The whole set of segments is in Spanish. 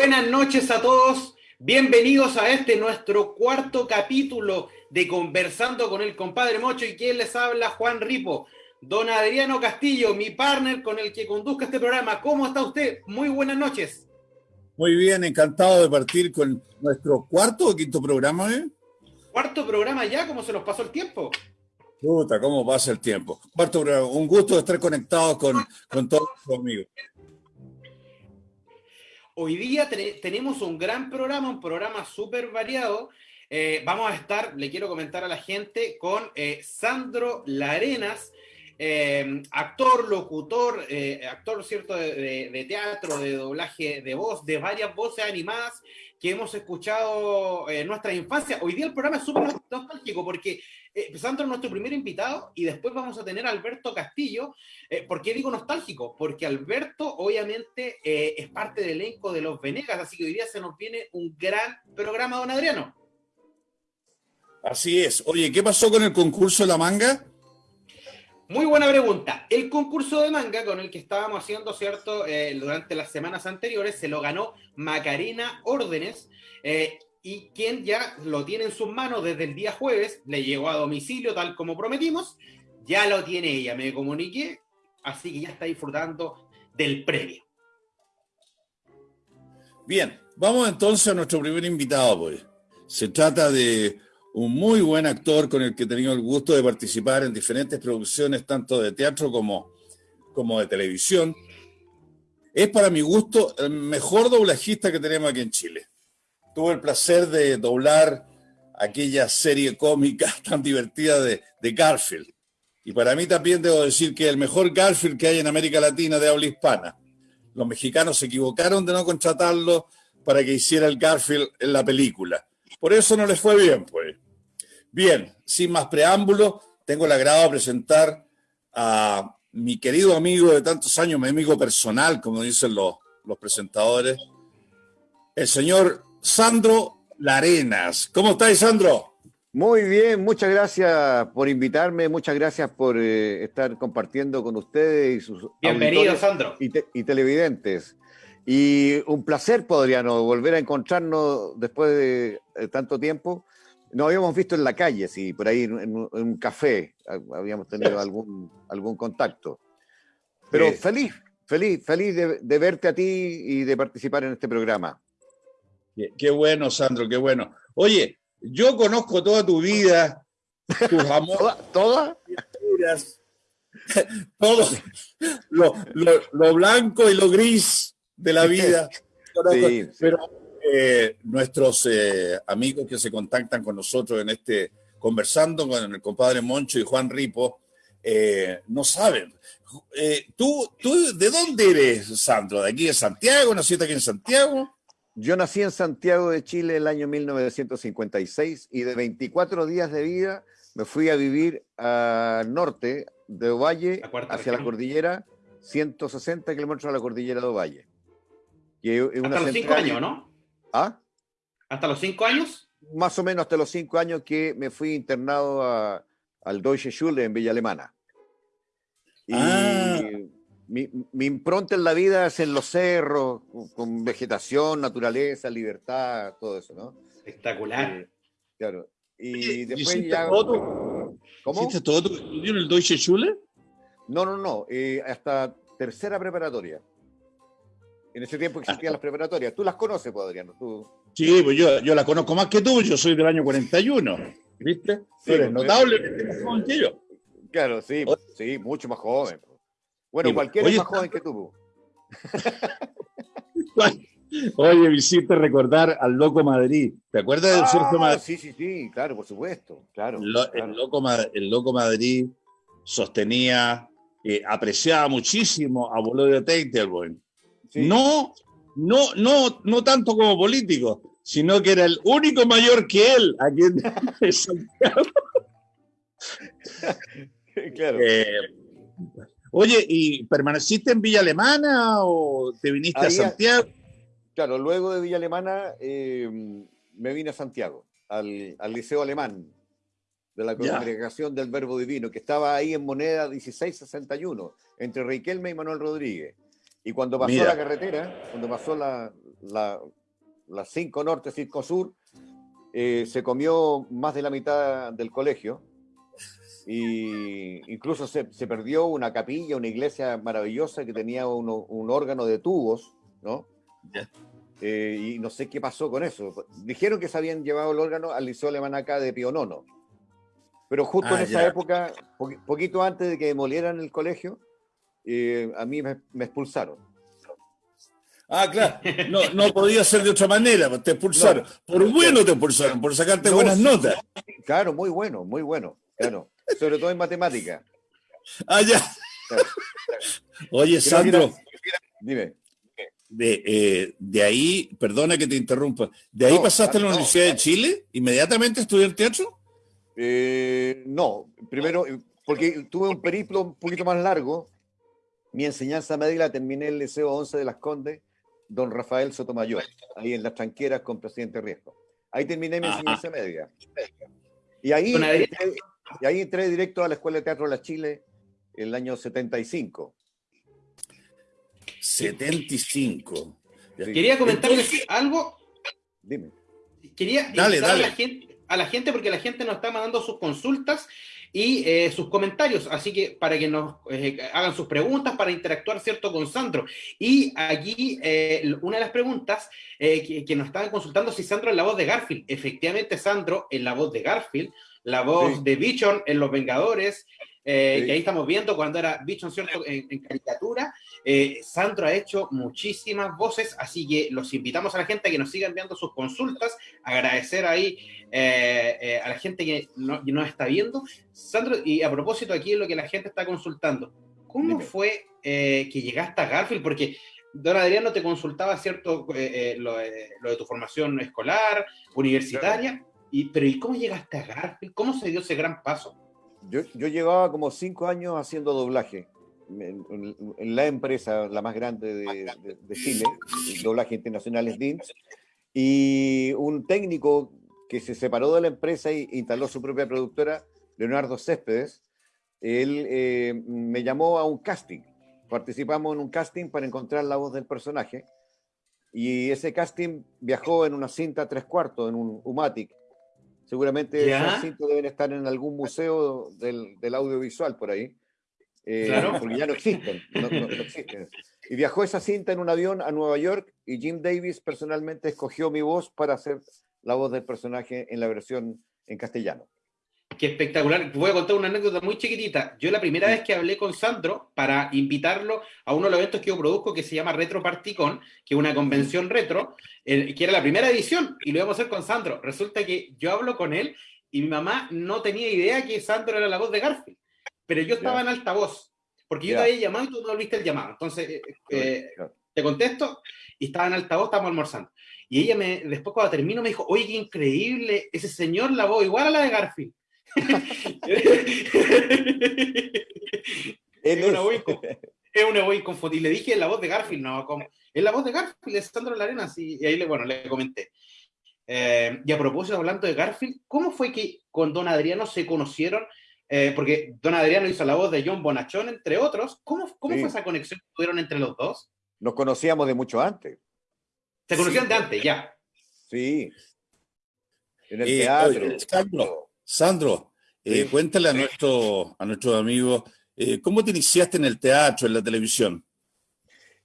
Buenas noches a todos. Bienvenidos a este nuestro cuarto capítulo de Conversando con el compadre Mocho y quien les habla, Juan Ripo. Don Adriano Castillo, mi partner con el que conduzca este programa. ¿Cómo está usted? Muy buenas noches. Muy bien, encantado de partir con nuestro cuarto o quinto programa, ¿eh? Cuarto programa ya, ¿cómo se nos pasó el tiempo? Puta, ¿cómo pasa el tiempo? Cuarto programa, un gusto estar conectados con, con todos los amigos. Hoy día tenemos un gran programa, un programa súper variado. Eh, vamos a estar, le quiero comentar a la gente, con eh, Sandro Larenas, eh, actor, locutor, actor, ¿cierto?, de, teatro, de doblaje de voz, de varias voces animadas que hemos escuchado en nuestra infancia. Hoy día el programa es súper nostálgico porque eh, Sandro es nuestro primer invitado y después vamos a tener a Alberto Castillo. Eh, ¿Por qué digo nostálgico? Porque Alberto obviamente eh, es parte del elenco de Los Venegas, así que hoy día se nos viene un gran programa, don Adriano. Así es. Oye, ¿qué pasó con el concurso de la manga? Muy buena pregunta. El concurso de manga con el que estábamos haciendo, ¿cierto? durante las semanas anteriores, se lo ganó Macarena Órdenes. Eh, y quien ya lo tiene en sus manos desde el día jueves, le llegó a domicilio tal como prometimos, ya lo tiene ella, me comuniqué, así que ya está disfrutando del premio. Bien, vamos entonces a nuestro primer invitado, pues. Se trata de un muy buen actor con el que he tenido el gusto de participar en diferentes producciones, tanto de teatro como, como de televisión. Es para mi gusto el mejor doblajista que tenemos aquí en Chile tuve el placer de doblar aquella serie cómica tan divertida de, Garfield. Y para mí también debo decir que el mejor Garfield que hay en América Latina de habla hispana. Los mexicanos se equivocaron de no contratarlo para que hiciera el Garfield en la película. Por eso no les fue bien, pues. Bien, sin más preámbulo, tengo el agrado de presentar a mi querido amigo de tantos años, mi amigo personal, como dicen los, los presentadores, el señor Sandro Larenas. ¿Cómo estáis, Sandro? Muy bien, muchas gracias por invitarme, muchas gracias por eh, estar compartiendo con ustedes y sus Bienvenido, Sandro. Y, televidentes. Y un placer, Podriano, volver a encontrarnos después de, tanto tiempo. Nos habíamos visto en la calle, sí, por ahí en, un café habíamos tenido algún, algún contacto. Pero feliz, feliz, feliz de verte a ti y de participar en este programa. Qué, bueno, Sandro, qué bueno. Oye, yo conozco toda tu vida, tus amores. ¿Toda? Todo lo, lo, blanco y lo gris de la vida. Pero eh, nuestros eh, amigos que se contactan con nosotros en este, conversando con el compadre Moncho y Juan Ripo, eh, no saben. ¿tú, ¿Tú de dónde eres, Sandro? ¿De aquí de Santiago? ¿Naciste aquí en Santiago? Yo nací en Santiago de Chile el año 1956 y de 24 días de vida me fui a vivir al norte de Ovalle hacia la cordillera, 160 kilómetros a la cordillera de Ovalle. hasta los cinco años, ¿no? ¿Ah? ¿Hasta los cinco años? Más o menos hasta los cinco años que me fui internado al Deutsche Schule en Villa Alemana. Y ah mi, impronta en la vida es en los cerros, con, vegetación, naturaleza, libertad, todo eso, ¿no? Espectacular. Eh, claro. Y después ya. Todo ¿Cómo? ¿Hiciste todo tu estudio en el Deutsche Schule? No, no, no. Eh, hasta tercera preparatoria. En ese tiempo existían las preparatorias. Tú las conoces, Adriano. ¿Tú... Sí, pues yo, yo las conozco más que tú. Yo soy del año 41. ¿Viste? Sí, eres pues, notablemente más joven que yo. Claro, sí, sí, mucho más joven. Bueno, cualquiera es más joven que tú. Oye, me hiciste recordar al Loco Madrid. ¿Te acuerdas del Sergio ah, Madrid? Sí, sí, sí, claro, por supuesto. Claro, El, Loco, el Loco Madrid sostenía, eh, apreciaba muchísimo a Bolodio Teitelboim. No, no, no, no tanto como político, sino que era el único mayor que él aquí en Santiago. claro. Eh, Oye, ¿y permaneciste en Villa Alemana o te viniste a Santiago? Claro, luego de Villa Alemana em, me vine a Santiago, al, Liceo Alemán de la Congregación del Verbo Divino, que estaba ahí en moneda 1661, entre Riquelme y Manuel Rodríguez. Y cuando pasó la carretera, cuando pasó la, la, 5 Norte, 5 Sur, eh, se comió más de la mitad del colegio. Y incluso se, perdió una capilla, una iglesia maravillosa que tenía un órgano de tubos, ¿no? Eh, y no sé qué pasó con eso. Dijeron que se habían llevado el órgano al Liceo Alemán acá de Pionono. Pero justo en ah, esa época, poquito antes de que demolieran el colegio, eh, a mí me, expulsaron. Ah, claro. No, no podía ser de otra manera, pues, te expulsaron. por bueno te expulsaron, por sacarte buenas notas. Claro, muy bueno, muy bueno. Claro. Sobre todo en matemática. Ah, ya. Oye, Sandro. Dime. De, eh, de, ahí, perdona que te interrumpa, ¿de ahí pasaste a la Universidad de Chile? ¿Inmediatamente estudiar teatro? Eh, no, primero, porque tuve un periplo un poquito más largo. Mi enseñanza media la terminé en el Liceo 11 de las Condes, don Rafael Sotomayor, ahí en las tranqueras con Presidente Riesgo. Ahí terminé mi enseñanza media. Y ahí, y ahí entré directo a la Escuela de Teatro de la Chile el año 75. 75. Quería comentarles algo. Dime. Quería dale, dale. A, la gente, a la gente porque la gente nos está mandando sus consultas y eh, sus comentarios, así que para que nos eh, hagan sus preguntas, para interactuar, ¿cierto?, con Sandro. Y aquí eh, una de las preguntas que, nos estaban consultando si Sandro es la voz de Garfield. Efectivamente, Sandro es la voz de Garfield, la voz de Bichon en Los Vengadores, eh, que ahí estamos viendo cuando era Bichon, ¿cierto?, en, caricatura. Eh, Sandro ha hecho muchísimas voces, así que los invitamos a la gente a que nos siga enviando sus consultas, agradecer ahí eh, a la gente que nos no está viendo. Sandro, y a propósito aquí lo que la gente está consultando, ¿cómo fue que llegaste a Garfield? Porque Don Adriano te consultaba, ¿cierto?, lo, de tu formación escolar, universitaria, y, pero ¿y cómo llegaste a Garfield? ¿Cómo se dio ese gran paso? Yo, yo llevaba como cinco años haciendo doblaje en, la empresa, la más grande de, de, Chile, el doblaje internacional es DINS, y un técnico que se separó de la empresa e instaló su propia productora, Leonardo Céspedes, él eh, me llamó a un casting. Participamos en un casting para encontrar la voz del personaje. Y ese casting viajó en una cinta tres cuartos, en un Umatic, Seguramente esos cintos deben estar en algún museo del, del audiovisual por ahí. Eh, claro. Porque ya no existen, no, existen. Y viajó esa cinta en un avión a Nueva York y Jim Davis personalmente escogió mi voz para hacer la voz del personaje en la versión en castellano. Qué espectacular. Voy a contar una anécdota muy chiquitita. Yo la primera vez que hablé con Sandro para invitarlo a uno de los eventos que yo produzco que se llama Retro Particon, que es una convención retro, que era la primera edición, y lo íbamos a hacer con Sandro. Resulta que yo hablo con él y mi mamá no tenía idea que Sandro era la voz de Garfield, pero yo estaba en altavoz, porque yo te había llamado y tú no volviste el llamado. Entonces, eh, eh, te contesto y estaba en altavoz, estábamos almorzando. Y ella me, después cuando termino me dijo, oye, qué increíble, ese señor la voz igual a la de Garfield es, una voz, es una Y le dije la voz de Garfield, no, es la voz de Garfield, es Sandro Larena, y ahí le, bueno, le comenté. Eh, y a propósito, hablando de Garfield, ¿cómo fue que con Don Adriano se conocieron? Eh, porque Don Adriano hizo la voz de John Bonachón, entre otros. ¿Cómo, cómo fue esa conexión que tuvieron entre los dos? Nos conocíamos de mucho antes. Se conocían de antes, ya. Sí. En el eh, teatro. Sandro, eh, cuéntale a, nuestro, a nuestros amigos, eh, ¿cómo te iniciaste en el teatro, en la televisión?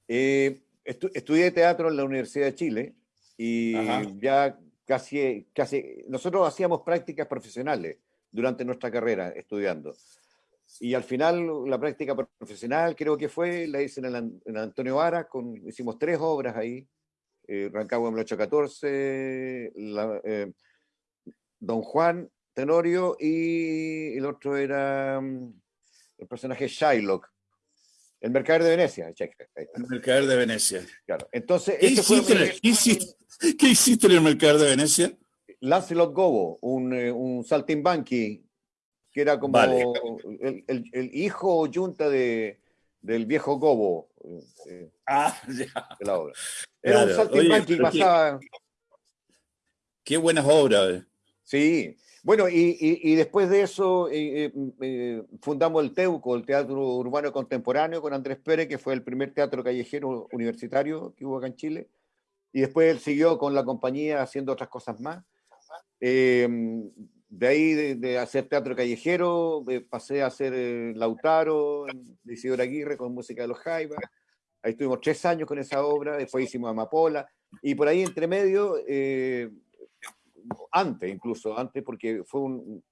Eh, estudié teatro en la Universidad de Chile y ya casi, casi, nosotros hacíamos prácticas profesionales durante nuestra carrera estudiando. Y al final la práctica profesional creo que fue, la hice en, en Antonio Vara, con, hicimos tres obras ahí, Rancagua en 1814, Don Juan Tenorio y el otro era mm, el personaje Shylock. El Mercader de Venecia, El Mercader de Venecia. Claro. Entonces, ¿Qué, hiciste, en el Mercader de Venecia? Lancelot Gobo, un, eh, un saltimbanqui, que era como el, el, hijo o yunta de, del viejo Gobo. Eh, ah, ya. la obra. Era un saltimbanqui que pasaba. Qué buenas obras. Eh. Sí, bueno, y, después de eso eh, eh, fundamos el TEUCO, el Teatro Urbano Contemporáneo, con Andrés Pérez, que fue el primer teatro callejero universitario que hubo acá en Chile. Y después él siguió con la compañía haciendo otras cosas más. Eh, de ahí, de, hacer teatro callejero, pasé a hacer Lautaro, de Isidoro Aguirre, con música de los Jaivas. Ahí estuvimos tres años con esa obra, después hicimos Amapola. Y por ahí, entre medio, antes incluso, antes porque fue un,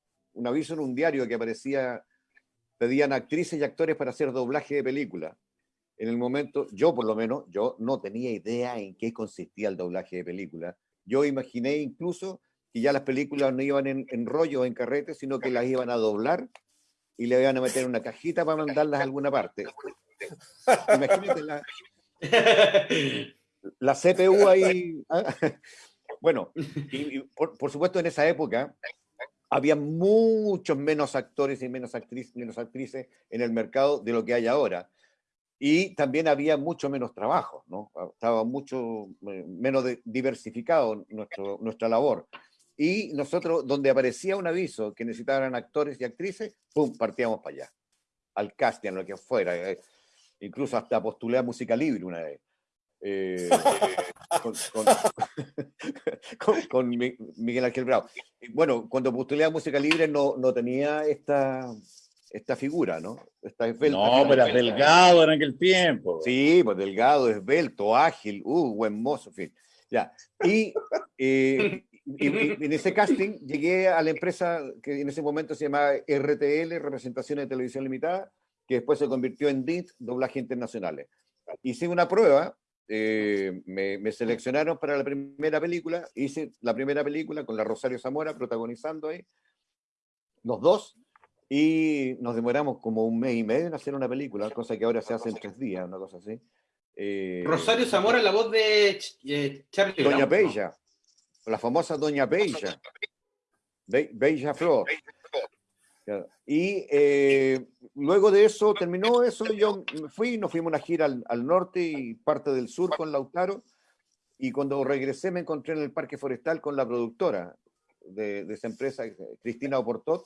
aviso en un diario que aparecía, pedían actrices y actores para hacer doblaje de película. En el momento, yo por lo menos, yo no tenía idea en qué consistía el doblaje de película. Yo imaginé incluso que ya las películas no iban en, en rollo o en carrete, sino que las iban a doblar y le iban a meter una cajita para mandarlas a alguna parte. Imagínate la, la CPU ahí. Bueno, y, por, supuesto en esa época había muchos menos actores y menos, actrices, menos actrices en el mercado de lo que hay ahora. Y también había mucho menos trabajo, ¿no? Estaba mucho eh, menos diversificado nuestro, nuestra labor. Y nosotros, donde aparecía un aviso que necesitaban actores y actrices, ¡pum!, partíamos para allá, al casting, lo que fuera. Eh, incluso hasta postulé a Música Libre una vez. Eh, con, Miguel Ángel Bravo. Bueno, cuando postulé a Música Libre no, no tenía esta, esta figura, ¿no? Esta no, pero es delgado en aquel tiempo. Sí, pues delgado, esbelto, ágil, uh, buen mozo, en fin. Ya. Y, eh, y, en ese casting llegué a la empresa que en ese momento se llamaba RTL, Representaciones de Televisión Limitada, que después se convirtió en DIT, Doblaje Internacionales. Hice una prueba eh, me, seleccionaron para la primera película, hice la primera película con la Rosario Zamora protagonizando ahí, los dos, y nos demoramos como un mes y medio en hacer una película, cosa que ahora se hace en tres días, una cosa así. Eh, Rosario Zamora, la voz de eh, Charlie Doña Bella, la famosa Doña Bella, Bella Flor. Y eh, luego de eso, terminó eso, yo fui, nos fuimos una gira al, norte y parte del sur con Lautaro, y cuando regresé me encontré en el Parque Forestal con la productora de, esa empresa, Cristina Oportot,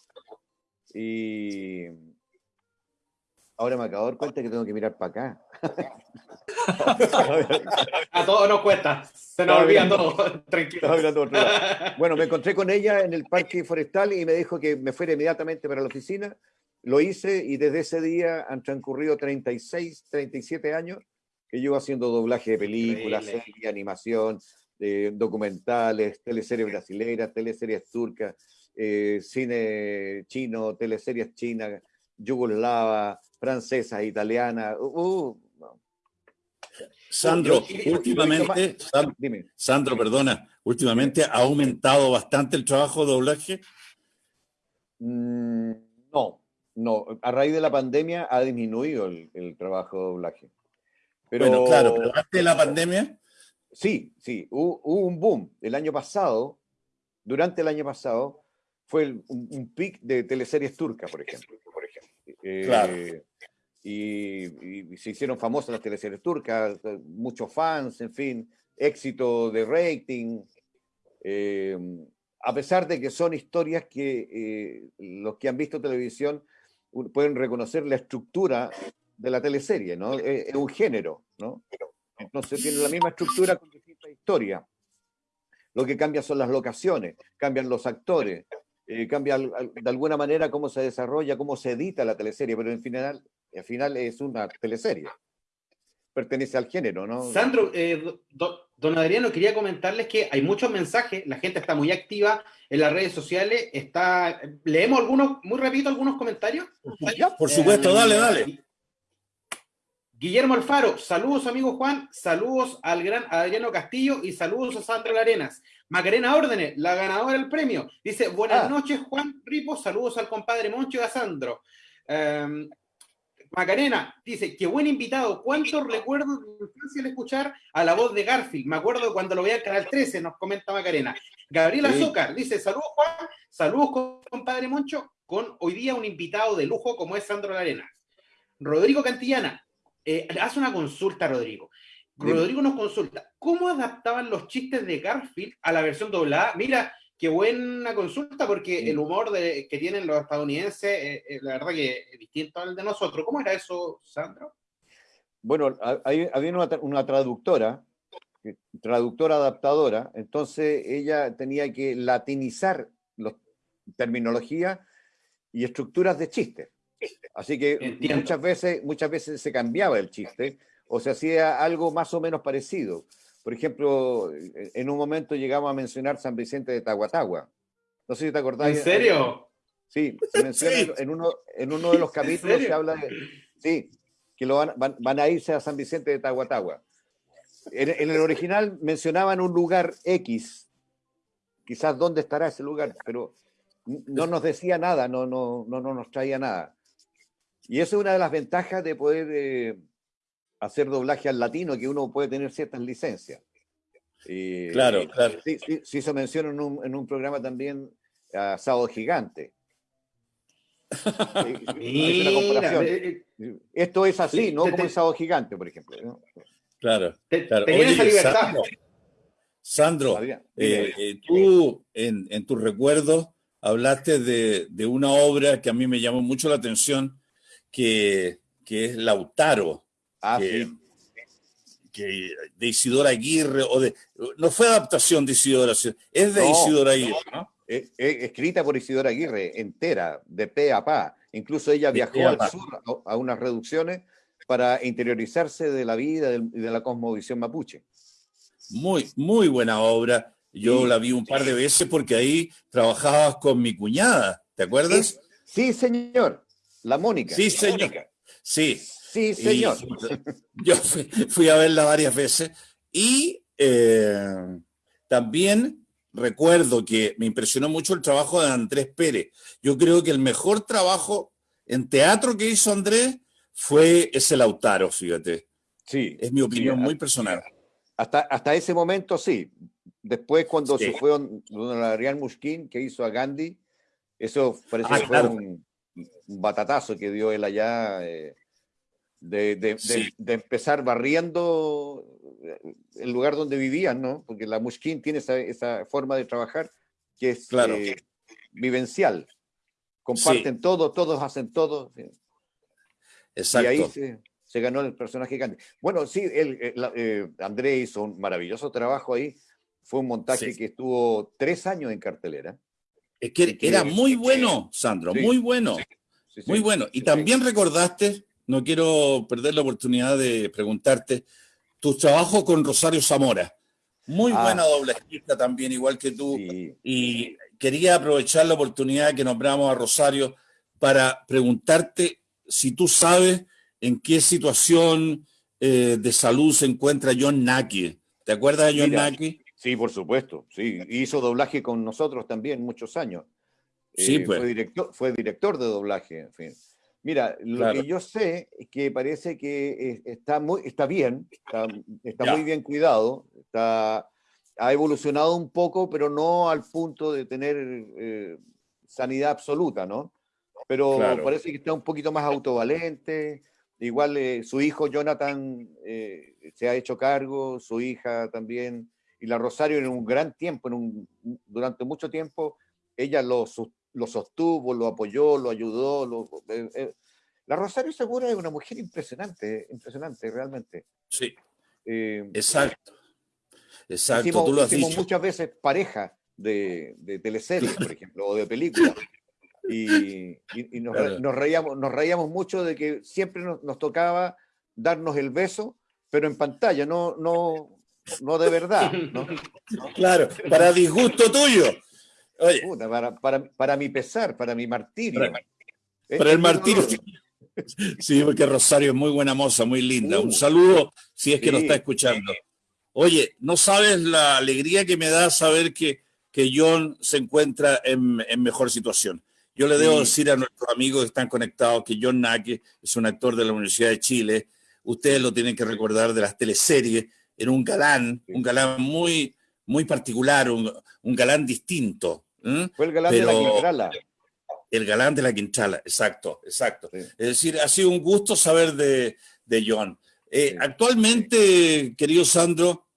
y ahora me acabo de dar cuenta que tengo que mirar para acá. a todos nos cuesta, se nos olvida todo, tranquilo. Bueno, me encontré con ella en el parque forestal y me dijo que me fuera inmediatamente para la oficina. Lo hice y desde ese día han transcurrido 36, 37 años que llevo haciendo doblaje de películas, series, animación, eh, documentales, teleseries brasileñas, teleseries turcas, eh, cine chino, teleseries chinas, yugoslava, francesa, italiana. Uh, uh Sandro, últimamente, Sandro, perdona, últimamente ha aumentado bastante el trabajo de doblaje. Mm, no, no. A raíz de la pandemia ha disminuido el, trabajo de doblaje. Pero, bueno, claro, pero antes de la pandemia. Sí, sí, hubo, un boom. El año pasado, durante el año pasado, fue un, un, pic de teleseries turcas, por ejemplo. Claro. Eh, y, se hicieron famosas las teleseries turcas, eh, muchos fans, en fin, éxito de rating. Eh, a pesar de que son historias que los que han visto televisión pueden reconocer la estructura de la teleserie, ¿no? Es, un género, ¿no? Entonces tiene la misma estructura con distintas historias. Lo que cambia son las locaciones, cambian los actores, cambia de alguna manera cómo se desarrolla, cómo se edita la teleserie, pero en final al final es una teleserie. Pertenece al género, ¿no? Sandro, eh, don Adriano, quería comentarles que hay muchos mensajes, la gente está muy activa en las redes sociales. Está, ¿Leemos algunos, muy rápido, algunos comentarios? por supuesto, dale, eh, dale. Guillermo Alfaro, saludos amigo Juan, saludos al gran Adriano Castillo y saludos a Sandro Larenas. Macarena Órdenes, la ganadora del premio. Dice, buenas ah. noches Juan Ripo, saludos al compadre Moncho y a Sandro. Em, Macarena dice, qué buen invitado. ¿Cuántos recuerdos de infancia al escuchar a la voz de Garfield? Me acuerdo cuando lo veía en Canal 13, nos comenta Macarena. Gabriel Azúcar dice, saludos Juan, saludos compadre Moncho, con hoy día un invitado de lujo como es Sandro Larena. Rodrigo Cantillana, eh, hace una consulta, Rodrigo. Rodrigo nos consulta, ¿cómo adaptaban los chistes de Garfield a la versión doblada? Mira, qué buena consulta, porque el humor de, que tienen los estadounidenses, eh, eh, la verdad que es distinto al de nosotros. ¿Cómo era eso, Sandro? Bueno, había una, traductora, traductora adaptadora, entonces ella tenía que latinizar la terminología y estructuras de chistes. Así que muchas veces, muchas veces se cambiaba el chiste o se hacía algo más o menos parecido. Por ejemplo, en un momento llegamos a mencionar San Vicente de Tahuatagua. No sé si te acordás. ¿En serio? Sí, se menciona En, uno, en uno de los capítulos se habla de. Sí, que lo van, van, a irse a San Vicente de Tahuatagua. En, en, el original mencionaban un lugar X, quizás dónde estará ese lugar, pero no nos decía nada, no, no, no, no nos traía nada. Y eso es una de las ventajas de poder eh, hacer doblaje al latino, que uno puede tener ciertas licencias. claro, claro. Sí, sí, se menciona en un, en un programa también a Sábado Gigante. Esto es así, no como el Sábado Gigante, por ejemplo. Claro, claro. Sandro, eh, eh, tú en, en tus recuerdos hablaste de, de, una obra que a mí me llamó mucho la atención, que, que es Lautaro. Ah, que, de Isidora Aguirre, o de, no fue adaptación de Isidora, es de Isidora Aguirre, ¿no? Es, escrita por Isidora Aguirre, entera, de pe a pa. Incluso ella viajó al sur a, unas reducciones para interiorizarse de la vida y de, la cosmovisión mapuche. Muy, muy buena obra. Yo la vi un par de veces porque ahí trabajabas con mi cuñada, ¿te acuerdas? Sí, señor. La Mónica. Sí, señor. Sí. Sí, señor. yo fui, a verla varias veces y eh, también recuerdo que me impresionó mucho el trabajo de Andrés Pérez. Yo creo que el mejor trabajo en teatro que hizo Andrés fue ese Lautaro, fíjate. Sí. Es mi opinión muy personal. Hasta, hasta ese momento sí. Después cuando se fue don Adrián Musquín, que hizo a Gandhi, eso parece ah, que fue un, batatazo que dio él allá. Eh, de, empezar barriendo eh, el lugar donde vivían, ¿no? Porque la Mushkin tiene esa, forma de trabajar que es eh, vivencial. Comparten todo, todos hacen todo. Exacto. Y ahí se, ganó el personaje grande. Bueno, sí, él, eh, André hizo un maravilloso trabajo ahí. Fue un montaje que estuvo tres años en cartelera. Es que, era muy bueno, Sandro, muy bueno. muy bueno. Y también recordaste no quiero perder la oportunidad de preguntarte tu trabajo con Rosario Zamora. Muy ah. buena doble también, igual que tú. Y quería aprovechar la oportunidad que nombramos a Rosario para preguntarte si tú sabes en qué situación eh, de salud se encuentra John Naki. ¿Te acuerdas de John Naki? Sí, por supuesto. Sí, hizo doblaje con nosotros también muchos años. Sí, eh, pues. Fue director, fue director de doblaje. En fin. Mira, lo que yo sé es que parece que está, muy, está bien, está, muy bien cuidado, está, ha evolucionado un poco, pero no al punto de tener eh, sanidad absoluta, ¿no? Pero parece que está un poquito más autovalente. Igual eh, su hijo Jonathan eh, se ha hecho cargo, su hija también, y la Rosario en un gran tiempo, en un, durante mucho tiempo, ella lo, lo sostuvo, lo apoyó, lo ayudó. Lo, eh, eh, La Rosario Segura es una mujer impresionante, impresionante, realmente. Sí. Eh, exacto. Exacto, tú lo has dicho. muchas veces pareja de, de teleseries, por ejemplo, o de películas. Y, nos, reíamos, nos reíamos mucho de que siempre nos, tocaba darnos el beso, pero en pantalla, no, no, no de verdad. Claro, para disgusto tuyo para, mi pesar, para mi martirio. Para, el martirio. Sí, porque Rosario es muy buena moza, muy linda. Un uh. saludo si es que lo está escuchando. Oye, no sabes la alegría que me da saber que, que John se encuentra en, mejor situación. Yo le debo decir a nuestros amigos que están conectados que John Nake es un actor de la Universidad de Chile. Ustedes lo tienen que recordar de las teleseries. Era un galán, un galán muy, muy particular, un, un galán distinto. ¿Mm? Fue el galán de la Quintrala. El galán de la Quintrala, exacto, exacto. Es decir, ha sido un gusto saber de, de John. Eh, actualmente, querido Sandro,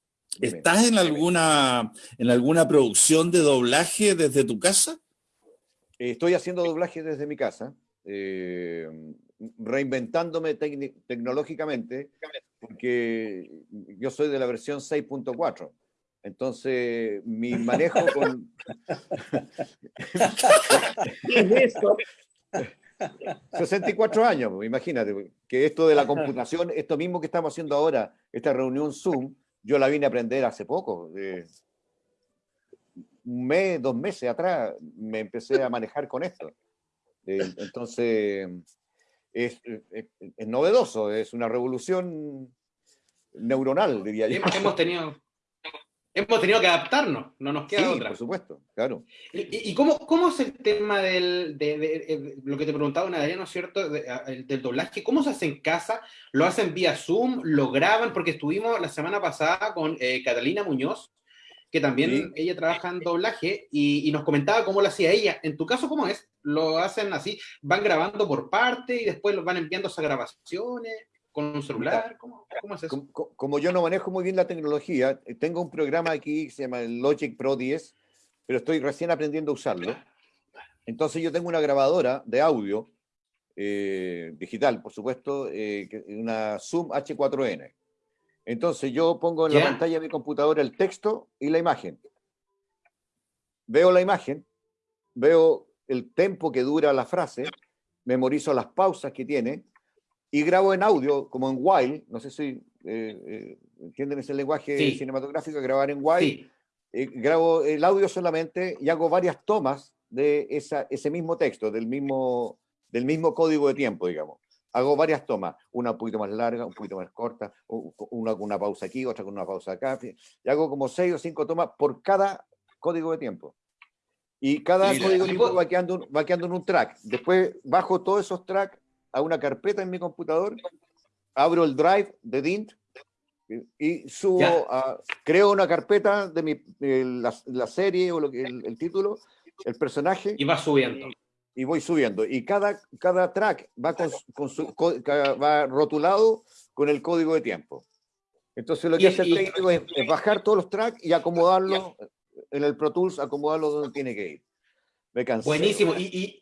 ¿Estás en alguna, en alguna producción de doblaje desde tu casa? Estoy haciendo doblaje desde mi casa, eh, reinventándome tecnológicamente, porque yo soy de la versión 6.4. Entonces, mi manejo con... ¿Qué es eso? 64 años, imagínate, que esto de la computación, esto mismo que estamos haciendo ahora, esta reunión Zoom, yo la vine a aprender hace poco. un mes, dos meses atrás me empecé a manejar con esto. Eh, entonces, es, es, novedoso, es una revolución neuronal, diría yo. Hemos tenido, hemos tenido que adaptarnos, no nos queda otra. Por supuesto, claro. ¿Y, cómo, cómo, es el tema del, de, lo que te preguntaba una ¿no es cierto? del doblaje, ¿cómo se hace en casa? ¿Lo hacen vía Zoom? ¿Lo graban? Porque estuvimos la semana pasada con eh, Catalina Muñoz, que también ella trabaja en doblaje, y, nos comentaba cómo lo hacía ella. En tu caso, ¿cómo es? ¿Lo hacen así? ¿Van grabando por parte y después los van enviando esas grabaciones? Con un celular? ¿Cómo, es eso? Como, yo no manejo muy bien la tecnología, eh, tengo un programa aquí que se llama Logic Pro 10, pero estoy recién aprendiendo a usarlo. Entonces yo tengo una grabadora de audio eh, digital, por supuesto, eh, una Zoom H4n. Entonces yo pongo en la pantalla de mi computadora el texto y la imagen. Veo la imagen, veo el tiempo que dura la frase, memorizo las pausas que tiene, y grabo en audio, como en Wild, no sé si eh, eh, entienden ese lenguaje cinematográfico, grabar en Wild, eh, grabo el audio solamente y hago varias tomas de esa, ese mismo texto, del mismo, del mismo código de tiempo, digamos. Hago varias tomas, una un poquito más larga, un poquito más corta, una con una pausa aquí, otra con una pausa acá, y hago como seis o cinco tomas por cada código de tiempo. Y cada código de tiempo va quedando, va quedando en un track. Después bajo todos esos tracks a una carpeta en mi computador, abro el drive de Dint y subo, a, creo una carpeta de, mi, la, serie o lo que, el, título, el personaje. Y va subiendo. Y, voy subiendo. Y cada, cada track va, con, su, va rotulado con el código de tiempo. Entonces lo que hace el técnico es, bajar todos los tracks y acomodarlo en el Pro Tools, acomodarlo donde tiene que ir. Me cansé. Buenísimo. ¿Y, y,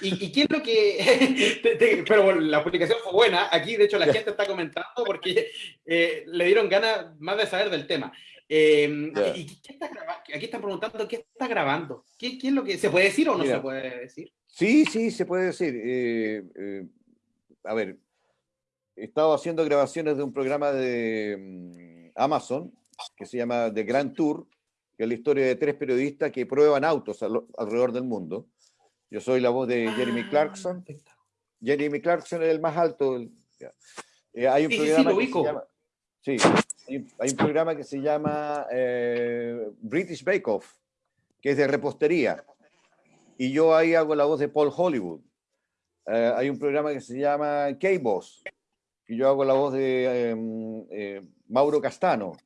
y, qué es lo que.? pero la publicación fue buena. Aquí, de hecho, la gente está comentando porque eh, le dieron ganas más de saber del tema. Em, ¿y qué está Aquí están preguntando qué está grabando. ¿Qué, qué es lo que. ¿Se puede decir o no se puede decir? Sí, sí, se puede decir. Eh, eh, a ver, he estado haciendo grabaciones de un programa de mm, Amazon que se llama The Grand Tour que es la historia de tres periodistas que prueban autos alrededor del mundo. Yo soy la voz de Jeremy ah, Clarkson. Jeremy Clarkson es el más alto. Eh, hay un programa que se llama, sí, hay, un programa que se llama eh, British Bake Off, que es de repostería. Y yo ahí hago la voz de Paul Hollywood. Eh, hay un programa que se llama K-Boss, y yo hago la voz de em, Mauro Castano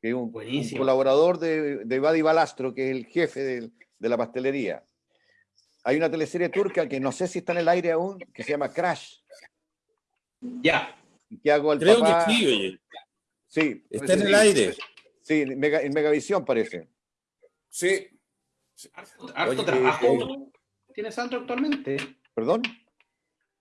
que es un, colaborador de, de Badi Balastro, que es el jefe de, la pastelería. Hay una teleserie turca que no sé si está en el aire aún, que se llama Crash. Ya. Que hago al Creo que sí, oye. Sí. Está en el aire. Sí, en, Megavisión parece. Sí. Harto, trabajo tiene Sandro actualmente. ¿Perdón?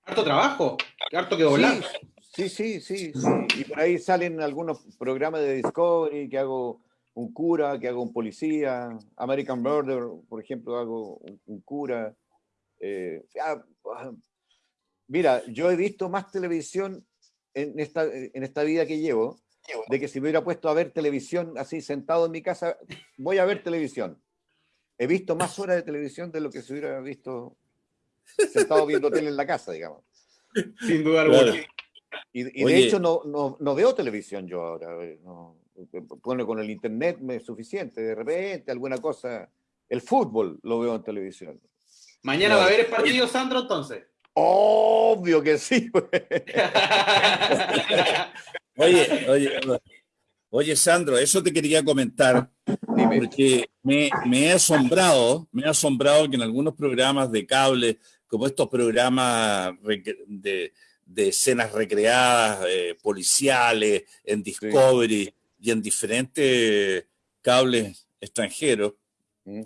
Harto trabajo. Harto que volar. Sí, sí, sí, Y por ahí salen algunos programas de Discovery que hago un cura, que hago un policía. American Murder, por ejemplo, hago un, cura. Eh, ah, mira, yo he visto más televisión en esta, en esta vida que llevo, de que si me hubiera puesto a ver televisión así sentado en mi casa, voy a ver televisión. He visto más horas de televisión de lo que se hubiera visto sentado viendo tele en la casa, digamos. Sin duda alguna. Y, de hecho no, no, no, veo televisión yo ahora. Eh, no, pone con el internet me es suficiente. De repente alguna cosa. El fútbol lo veo en televisión. Mañana va a haber el partido, Sandro, entonces. Obvio que sí. Pues. oye, oye, oye, Sandro, eso te quería comentar. Porque me, me he asombrado, me he asombrado que en algunos programas de cable, como estos programas de, de escenas recreadas, eh, policiales, en Discovery, y en diferentes cables extranjeros, mm.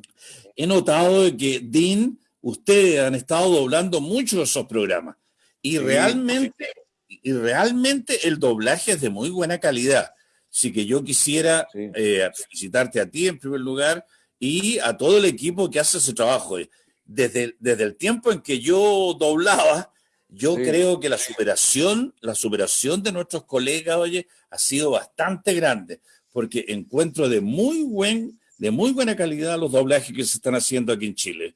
he notado que Dean, ustedes han estado doblando mucho esos programas y realmente, y realmente el doblaje es de muy buena calidad. Así que yo quisiera eh, felicitarte a ti en primer lugar y a todo el equipo que hace ese trabajo. Desde, desde el tiempo en que yo doblaba, yo creo que la superación, la superación de nuestros colegas, oye, ha sido bastante grande, porque encuentro de muy buen, de muy buena calidad los doblajes que se están haciendo aquí en Chile.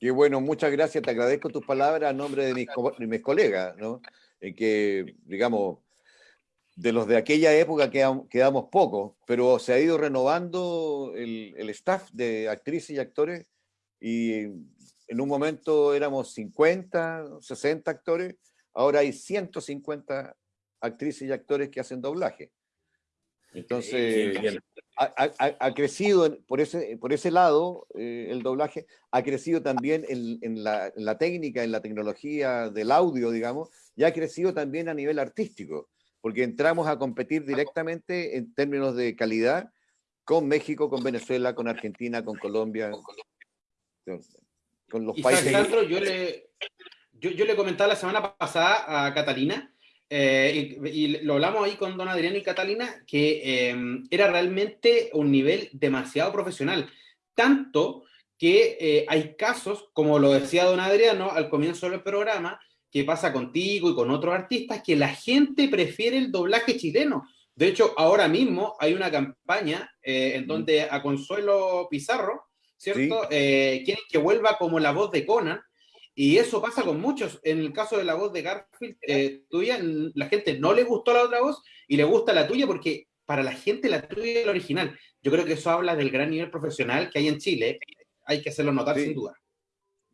Qué bueno, muchas gracias, te agradezco tus palabras a nombre de mis, mis colegas, ¿no? En que, digamos, de los de aquella época quedamos, quedamos pocos, pero se ha ido renovando el, el, staff de actrices y actores y en un momento éramos 50, 60 actores, ahora hay 150 actrices y actores que hacen doblaje. Entonces, ha, crecido por ese, por ese lado eh, el doblaje, ha crecido también en, en, la, en, la, técnica, en la tecnología del audio, digamos, y ha crecido también a nivel artístico porque entramos a competir directamente en términos de calidad con México, con Venezuela, con Argentina, con Colombia, con, los países. yo le, yo, yo, le comentaba la semana pasada a Catalina, eh, y, lo hablamos ahí con don Adrián y Catalina, que em, era realmente un nivel demasiado profesional. Tanto que eh, hay casos, como lo decía don Adriano al comienzo del programa, que pasa contigo y con otros artistas, que la gente prefiere el doblaje chileno. De hecho, ahora mismo hay una campaña eh, en donde a Consuelo Pizarro, ¿cierto? Eh, quieren que vuelva como la voz de Conan, y eso pasa con muchos. En el caso de la voz de Garfield, eh, tuya, la gente no le gustó la otra voz y le gusta la tuya porque para la gente la tuya es la original. Yo creo que eso habla del gran nivel profesional que hay en Chile. Hay que hacerlo notar sin duda.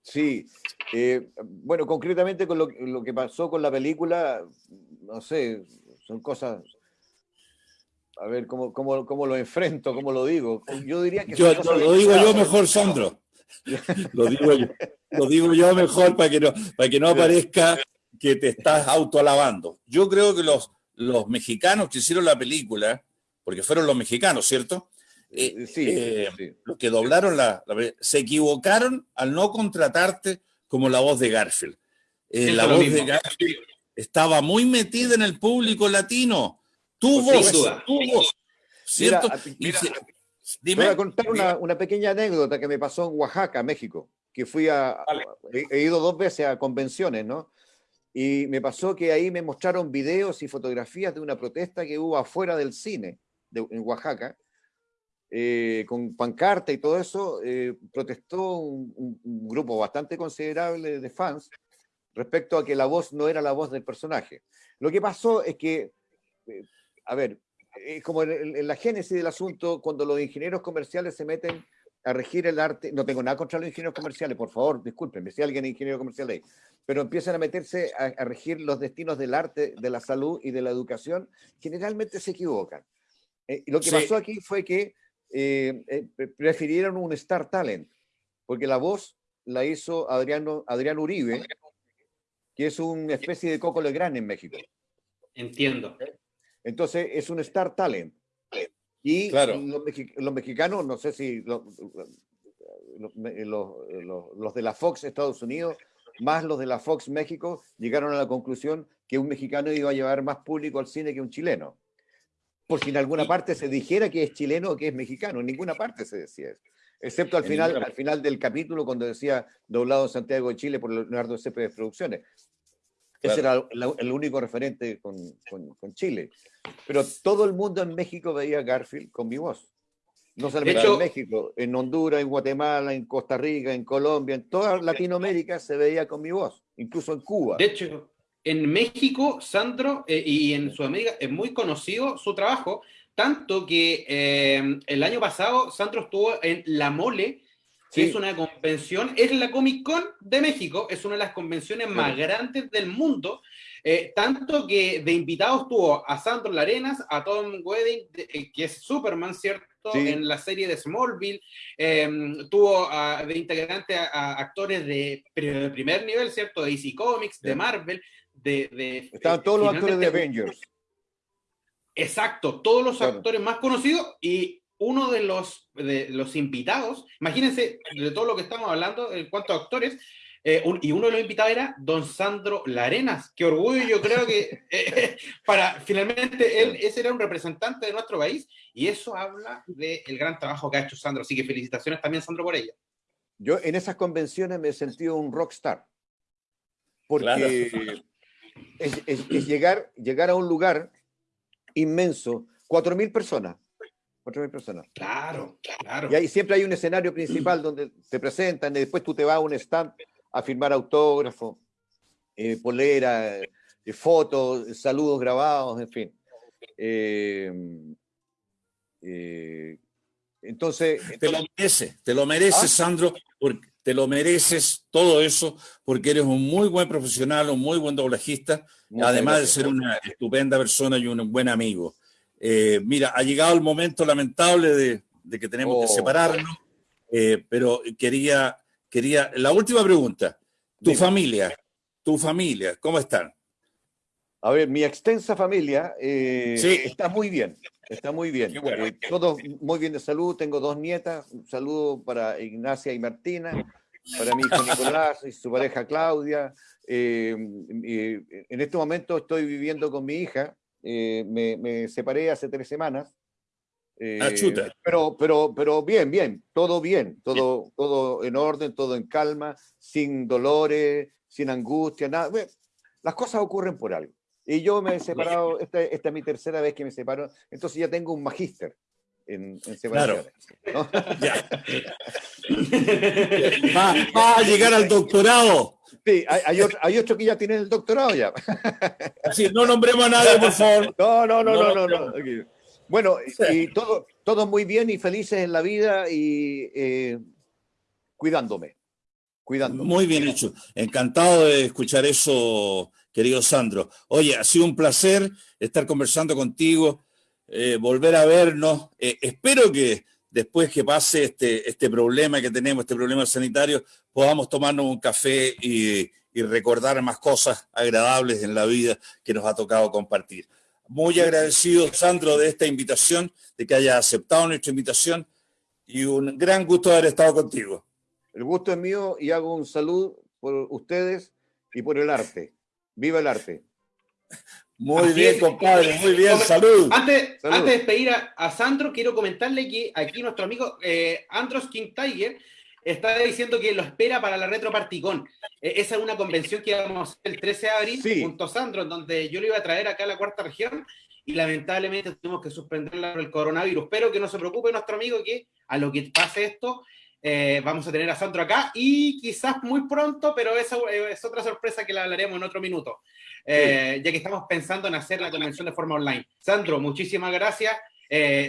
Sí, eh, bueno, concretamente con lo, que pasó con la película, no sé, son cosas a ver cómo, cómo, lo enfrento, cómo lo digo. Yo diría que. Yo, lo digo yo mejor, Sandro. lo, digo yo, lo digo yo mejor para que no, para que no aparezca que te estás autoalabando. Yo creo que los, los mexicanos que hicieron la película, porque fueron los mexicanos, ¿cierto? Eh, eh, sí, los que doblaron la, se equivocaron al no contratarte como la voz de Garfield. Eh, la voz de Garfield estaba muy metida en el público latino. Tu voz, tu voz. ¿Cierto? voy a contar una, pequeña anécdota que me pasó en Oaxaca, México, que fui a, he, ido dos veces a convenciones, ¿no? Y me pasó que ahí me mostraron videos y fotografías de una protesta que hubo afuera del cine en Oaxaca, eh, con pancarta y todo eso, eh, protestó un, grupo bastante considerable de fans respecto a que la voz no era la voz del personaje. Lo que pasó es que, eh, a ver, es como en, la génesis del asunto, cuando los ingenieros comerciales se meten a regir el arte, no tengo nada contra los ingenieros comerciales, por favor, discúlpenme si alguien es ingeniero comercial ahí, pero empiezan a meterse a, regir los destinos del arte, de la salud y de la educación, generalmente se equivocan. y lo que pasó aquí fue que eh, eh, prefirieron un Star Talent, porque la voz la hizo Adriano, Adrián Uribe, que es una especie de Coco Legrand en México. Entiendo. Entonces es un Star Talent. Y claro. los, mexicanos, no sé si los, los, de la Fox Estados Unidos, más los de la Fox México, llegaron a la conclusión que un mexicano iba a llevar más público al cine que un chileno por si en alguna parte se dijera que es chileno o que es mexicano. En ninguna parte se decía eso. Excepto al final, al final del capítulo cuando decía doblado en Santiago de Chile por Leonardo Cepeda Producciones. Ese era el, único referente con, con, Chile. Pero todo el mundo en México veía Garfield con mi voz. No solamente en México, en Honduras, en Guatemala, en Costa Rica, en Colombia, en toda Latinoamérica se veía con mi voz, incluso en Cuba. De hecho, en México, Sandro, eh, y en Sudamérica es muy conocido su trabajo, tanto que eh, el año pasado Sandro estuvo en La Mole, que es una convención, es la Comic Con de México, es una de las convenciones más grandes del mundo, eh, tanto que de invitados tuvo a Sandro Larenas, a Tom Wedding, que es Superman, ¿cierto? En la serie de Smallville, tuvo de integrante a, actores de, primer nivel, ¿cierto? De DC Comics, de Marvel, de... Estaban todos los actores de Avengers. Exacto, todos los actores más conocidos y uno de los, de los invitados, imagínense de todo lo que estamos hablando, en cuanto a actores, eh, y uno de los invitados era don Sandro Larenas. Qué orgullo, yo creo que eh, para finalmente él, ese era un representante de nuestro país y eso habla del gran trabajo que ha hecho Sandro. Así que felicitaciones también, Sandro, por ello. Yo en esas convenciones me he sentido un rockstar. Porque es, llegar, llegar a un lugar inmenso, 4.000 personas. 4.000 personas. Claro, claro. Y ahí siempre hay un escenario principal donde te presentan y después tú te vas a un stand a firmar autógrafo, eh, polera, eh, fotos, saludos grabados, en fin. Eh, entonces, Te lo mereces, te lo mereces, ¿Ah? Sandro, porque te lo mereces todo eso, porque eres un muy buen profesional, un muy buen doblajista, además de ser una estupenda persona y un buen amigo. Mira, ha llegado el momento lamentable de, que tenemos que oh. separarnos, pero quería quería, la última pregunta, tu familia, tu familia, ¿cómo están? A ver, mi extensa familia eh, está muy bien, está muy bien. Eh, todos muy bien de salud, tengo dos nietas, un saludo para Ignacia y Martina, para mi hijo Nicolás y su pareja Claudia. Eh, en este momento estoy viviendo con mi hija, me separé hace tres semanas, Ah, eh, pero, pero, pero bien, bien, todo bien, todo, todo en orden, todo en calma, sin dolores, sin angustia, nada. Las cosas ocurren por algo. Y yo me he separado, esta, esta es mi tercera vez que me separo, entonces ya tengo un magíster en, en separaciones. Claro. va, a llegar al doctorado. Sí, hay, otro, hay, otro, que ya tiene el doctorado ya. Sí, no nombremos a nadie, por favor. No, no, no, no, no. no, no. Bueno, y todo, todo muy bien y felices en la vida y eh, cuidándome, cuidándome. Muy bien hecho. Encantado de escuchar eso, querido Sandro. Oye, ha sido un placer estar conversando contigo, eh, volver a vernos. Eh, espero que después que pase este, este problema que tenemos, este problema sanitario, podamos tomarnos un café y recordar más cosas agradables en la vida que nos ha tocado compartir. Muy agradecido, Sandro, de esta invitación, de que haya aceptado nuestra invitación y un gran gusto haber estado contigo. El gusto es mío y hago un saludo por ustedes y por el arte. ¡Viva el arte! Muy bien, compadre, muy bien, salud. Antes, antes de despedir a, Sandro, quiero comentarle que aquí nuestro amigo eh, Andros King Tiger está diciendo que lo espera para la Retro Particón. Eh, esa es una convención que vamos a hacer el 13 de abril junto a Sandro, en donde yo lo iba a traer acá a la cuarta región y lamentablemente tuvimos que suspenderla por el coronavirus. Pero que no se preocupe nuestro amigo que a lo que pase esto, eh, vamos a tener a Sandro acá y quizás muy pronto, pero esa eh, es otra sorpresa que la hablaremos en otro minuto, ya que estamos pensando en hacer la convención de forma online. Sandro, muchísimas gracias.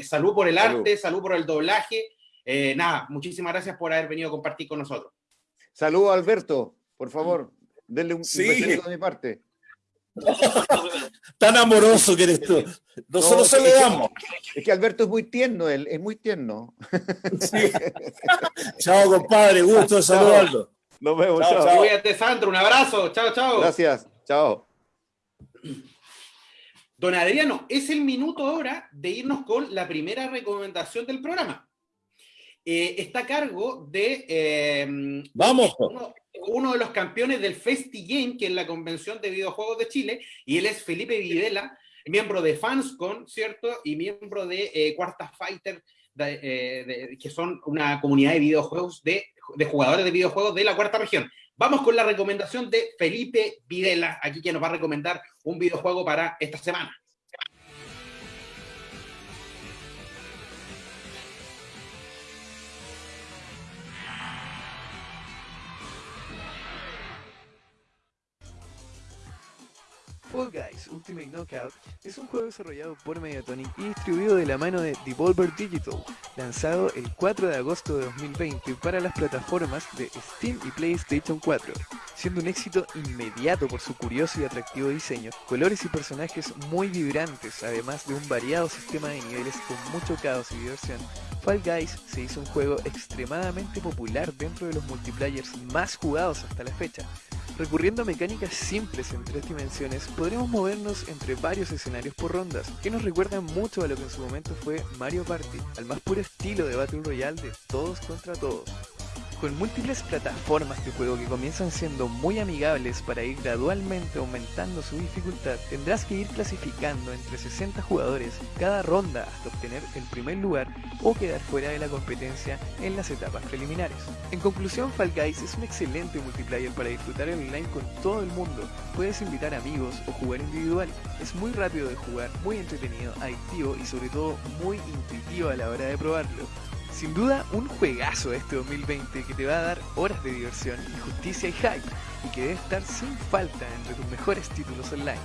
salud por el arte, salud por el doblaje eh, nada, muchísimas gracias por haber venido a compartir con nosotros. Saludos, Alberto, por favor, denle un, sí. de mi parte. Tan amoroso que eres tú. Nosotros se le damos. Es que Alberto es muy tierno, él es muy tierno. chao, compadre, gusto de saludarlo. Nos vemos, chao. chao. Cuídate, Sandro, un abrazo. Chao, chao. Gracias, chao. Don Adriano, es el minuto ahora de irnos con la primera recomendación del programa. Eh, está a cargo de em, Vamos. Uno, de los campeones del FestiGame, que es la convención de videojuegos de Chile, y él es Felipe Videla, miembro de Fanscon, ¿cierto? Y miembro de eh, Cuarta Fighter, eh, que son una comunidad de videojuegos, de, de jugadores de videojuegos de la cuarta región. Vamos con la recomendación de Felipe Videla, aquí que nos va a recomendar un videojuego para esta semana. Fall Guys Ultimate Knockout es un juego desarrollado por Mediatonic y distribuido de la mano de Devolver Digital, lanzado el 4 de agosto de 2020 para las plataformas de Steam y PlayStation 4, siendo un éxito inmediato por su curioso y atractivo diseño, colores y personajes muy vibrantes, además de un variado sistema de niveles con mucho caos y diversión. Fall Guys se hizo un juego extremadamente popular dentro de los multiplayers más jugados hasta la fecha, Recurriendo a mecánicas simples en tres dimensiones, podremos movernos entre varios escenarios por rondas, que nos recuerdan mucho a lo que en su momento fue Mario Party, al más puro estilo de Battle Royale de todos contra todos. Con múltiples plataformas de juego que comienzan siendo muy amigables para ir gradualmente aumentando su dificultad, tendrás que ir clasificando entre 60 jugadores cada ronda hasta obtener el primer lugar o quedar fuera de la competencia en las etapas preliminares. En conclusión, Fall Guys es un excelente multiplayer para disfrutar en online con todo el mundo. Puedes invitar amigos o jugar individual. Es muy rápido de jugar, muy entretenido, adictivo y sobre todo muy intuitivo a la hora de probarlo. Sin duda, un juegazo este 2020 que te va a dar horas de diversión, justicia y hype, y que debe estar sin falta entre tus mejores títulos online.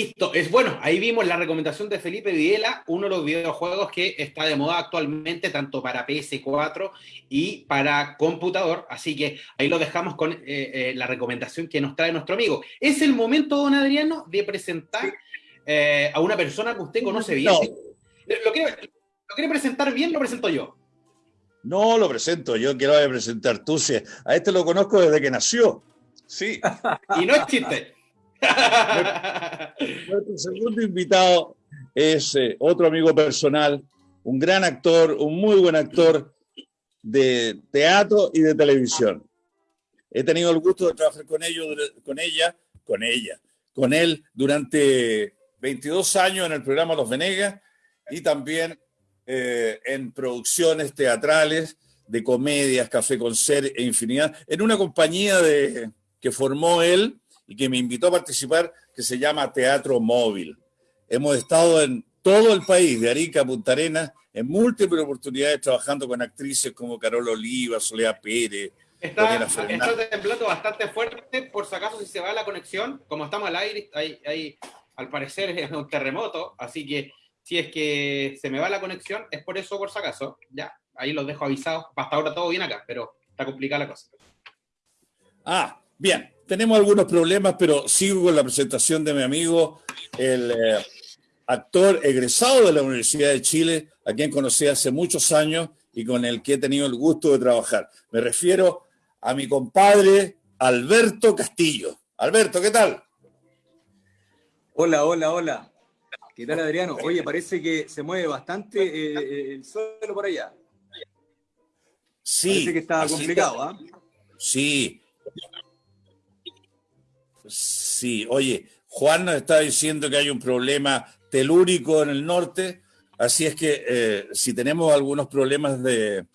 Listo, es bueno, ahí vimos la recomendación de Felipe Videla, uno de los videojuegos que está de moda actualmente, tanto para PS4 y para computador, así que ahí lo dejamos con eh, eh, la recomendación que nos trae nuestro amigo. Es el momento, don Adriano, de presentar eh, a una persona que usted conoce bien. ¿Lo, quiere, presentar bien? Lo presento yo. No, lo presento yo, quiero presentar tú. A este lo conozco desde que nació. Sí. y no es chiste. Nuestro segundo invitado es eh, otro amigo personal, un gran actor, un muy buen actor de teatro y de televisión. He tenido el gusto de trabajar con, ellos, con ella, con ella, con él durante 22 años en el programa Los Venegas y también eh, en producciones teatrales de comedias, Café con Ser e infinidad, en una compañía de, que formó él y que me invitó a participar, que se llama Teatro Móvil. Hemos estado en todo el país, de Arica a Punta Arenas, en múltiples oportunidades trabajando con actrices como Carol Oliva, Soledad Pérez. Está, está temblando bastante fuerte, por si acaso si se va la conexión, como estamos al aire, hay, al parecer es un terremoto, así que si es que se me va la conexión, es por eso, por si acaso, ya, ahí los dejo avisados, hasta ahora todo bien acá, pero está complicada la cosa. Ah, bien, tenemos algunos problemas, pero sigo con la presentación de mi amigo, el eh, actor egresado de la Universidad de Chile, a quien conocí hace muchos años y con el que he tenido el gusto de trabajar. Me refiero a mi compadre Alberto Castillo. Alberto, ¿qué tal? Hola, hola, hola. ¿Qué tal, Adriano? Oye, parece que se mueve bastante eh, eh, el suelo por allá. Sí. Parece que está complicado, ¿ah? Sí, Sí, oye, Juan nos está diciendo que hay un problema telúrico en el norte, así es que eh, si tenemos algunos problemas de,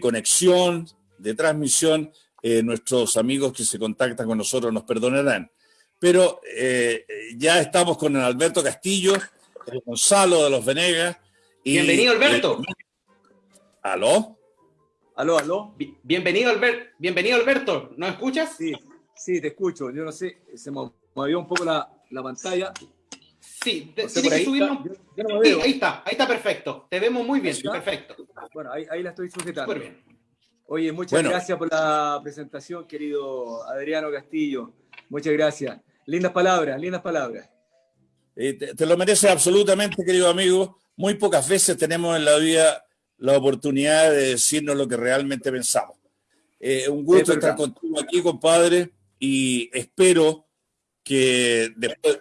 conexión, de transmisión, eh, nuestros amigos que se contactan con nosotros nos perdonarán. Pero eh, ya estamos con el Alberto Castillo, el Gonzalo de los Venegas. Y, Bienvenido, Alberto. ¿Aló? Aló, aló. Bienvenido, Alberto. Bienvenido, Alberto. ¿Nos escuchas? Sí. Sí, te escucho. Yo no sé, se movió un poco la, pantalla. Sí, no ahí está, ahí está perfecto. Te vemos muy bien, perfecto. Bueno, ahí, la estoy sujetando. bien. Oye, muchas gracias por la presentación, querido Adriano Castillo. Muchas gracias. Lindas palabras, lindas palabras. Eh, te, lo mereces absolutamente, querido amigo. Muy pocas veces tenemos en la vida la oportunidad de decirnos lo que realmente pensamos. Eh, un gusto estar contigo aquí, compadre y espero que después,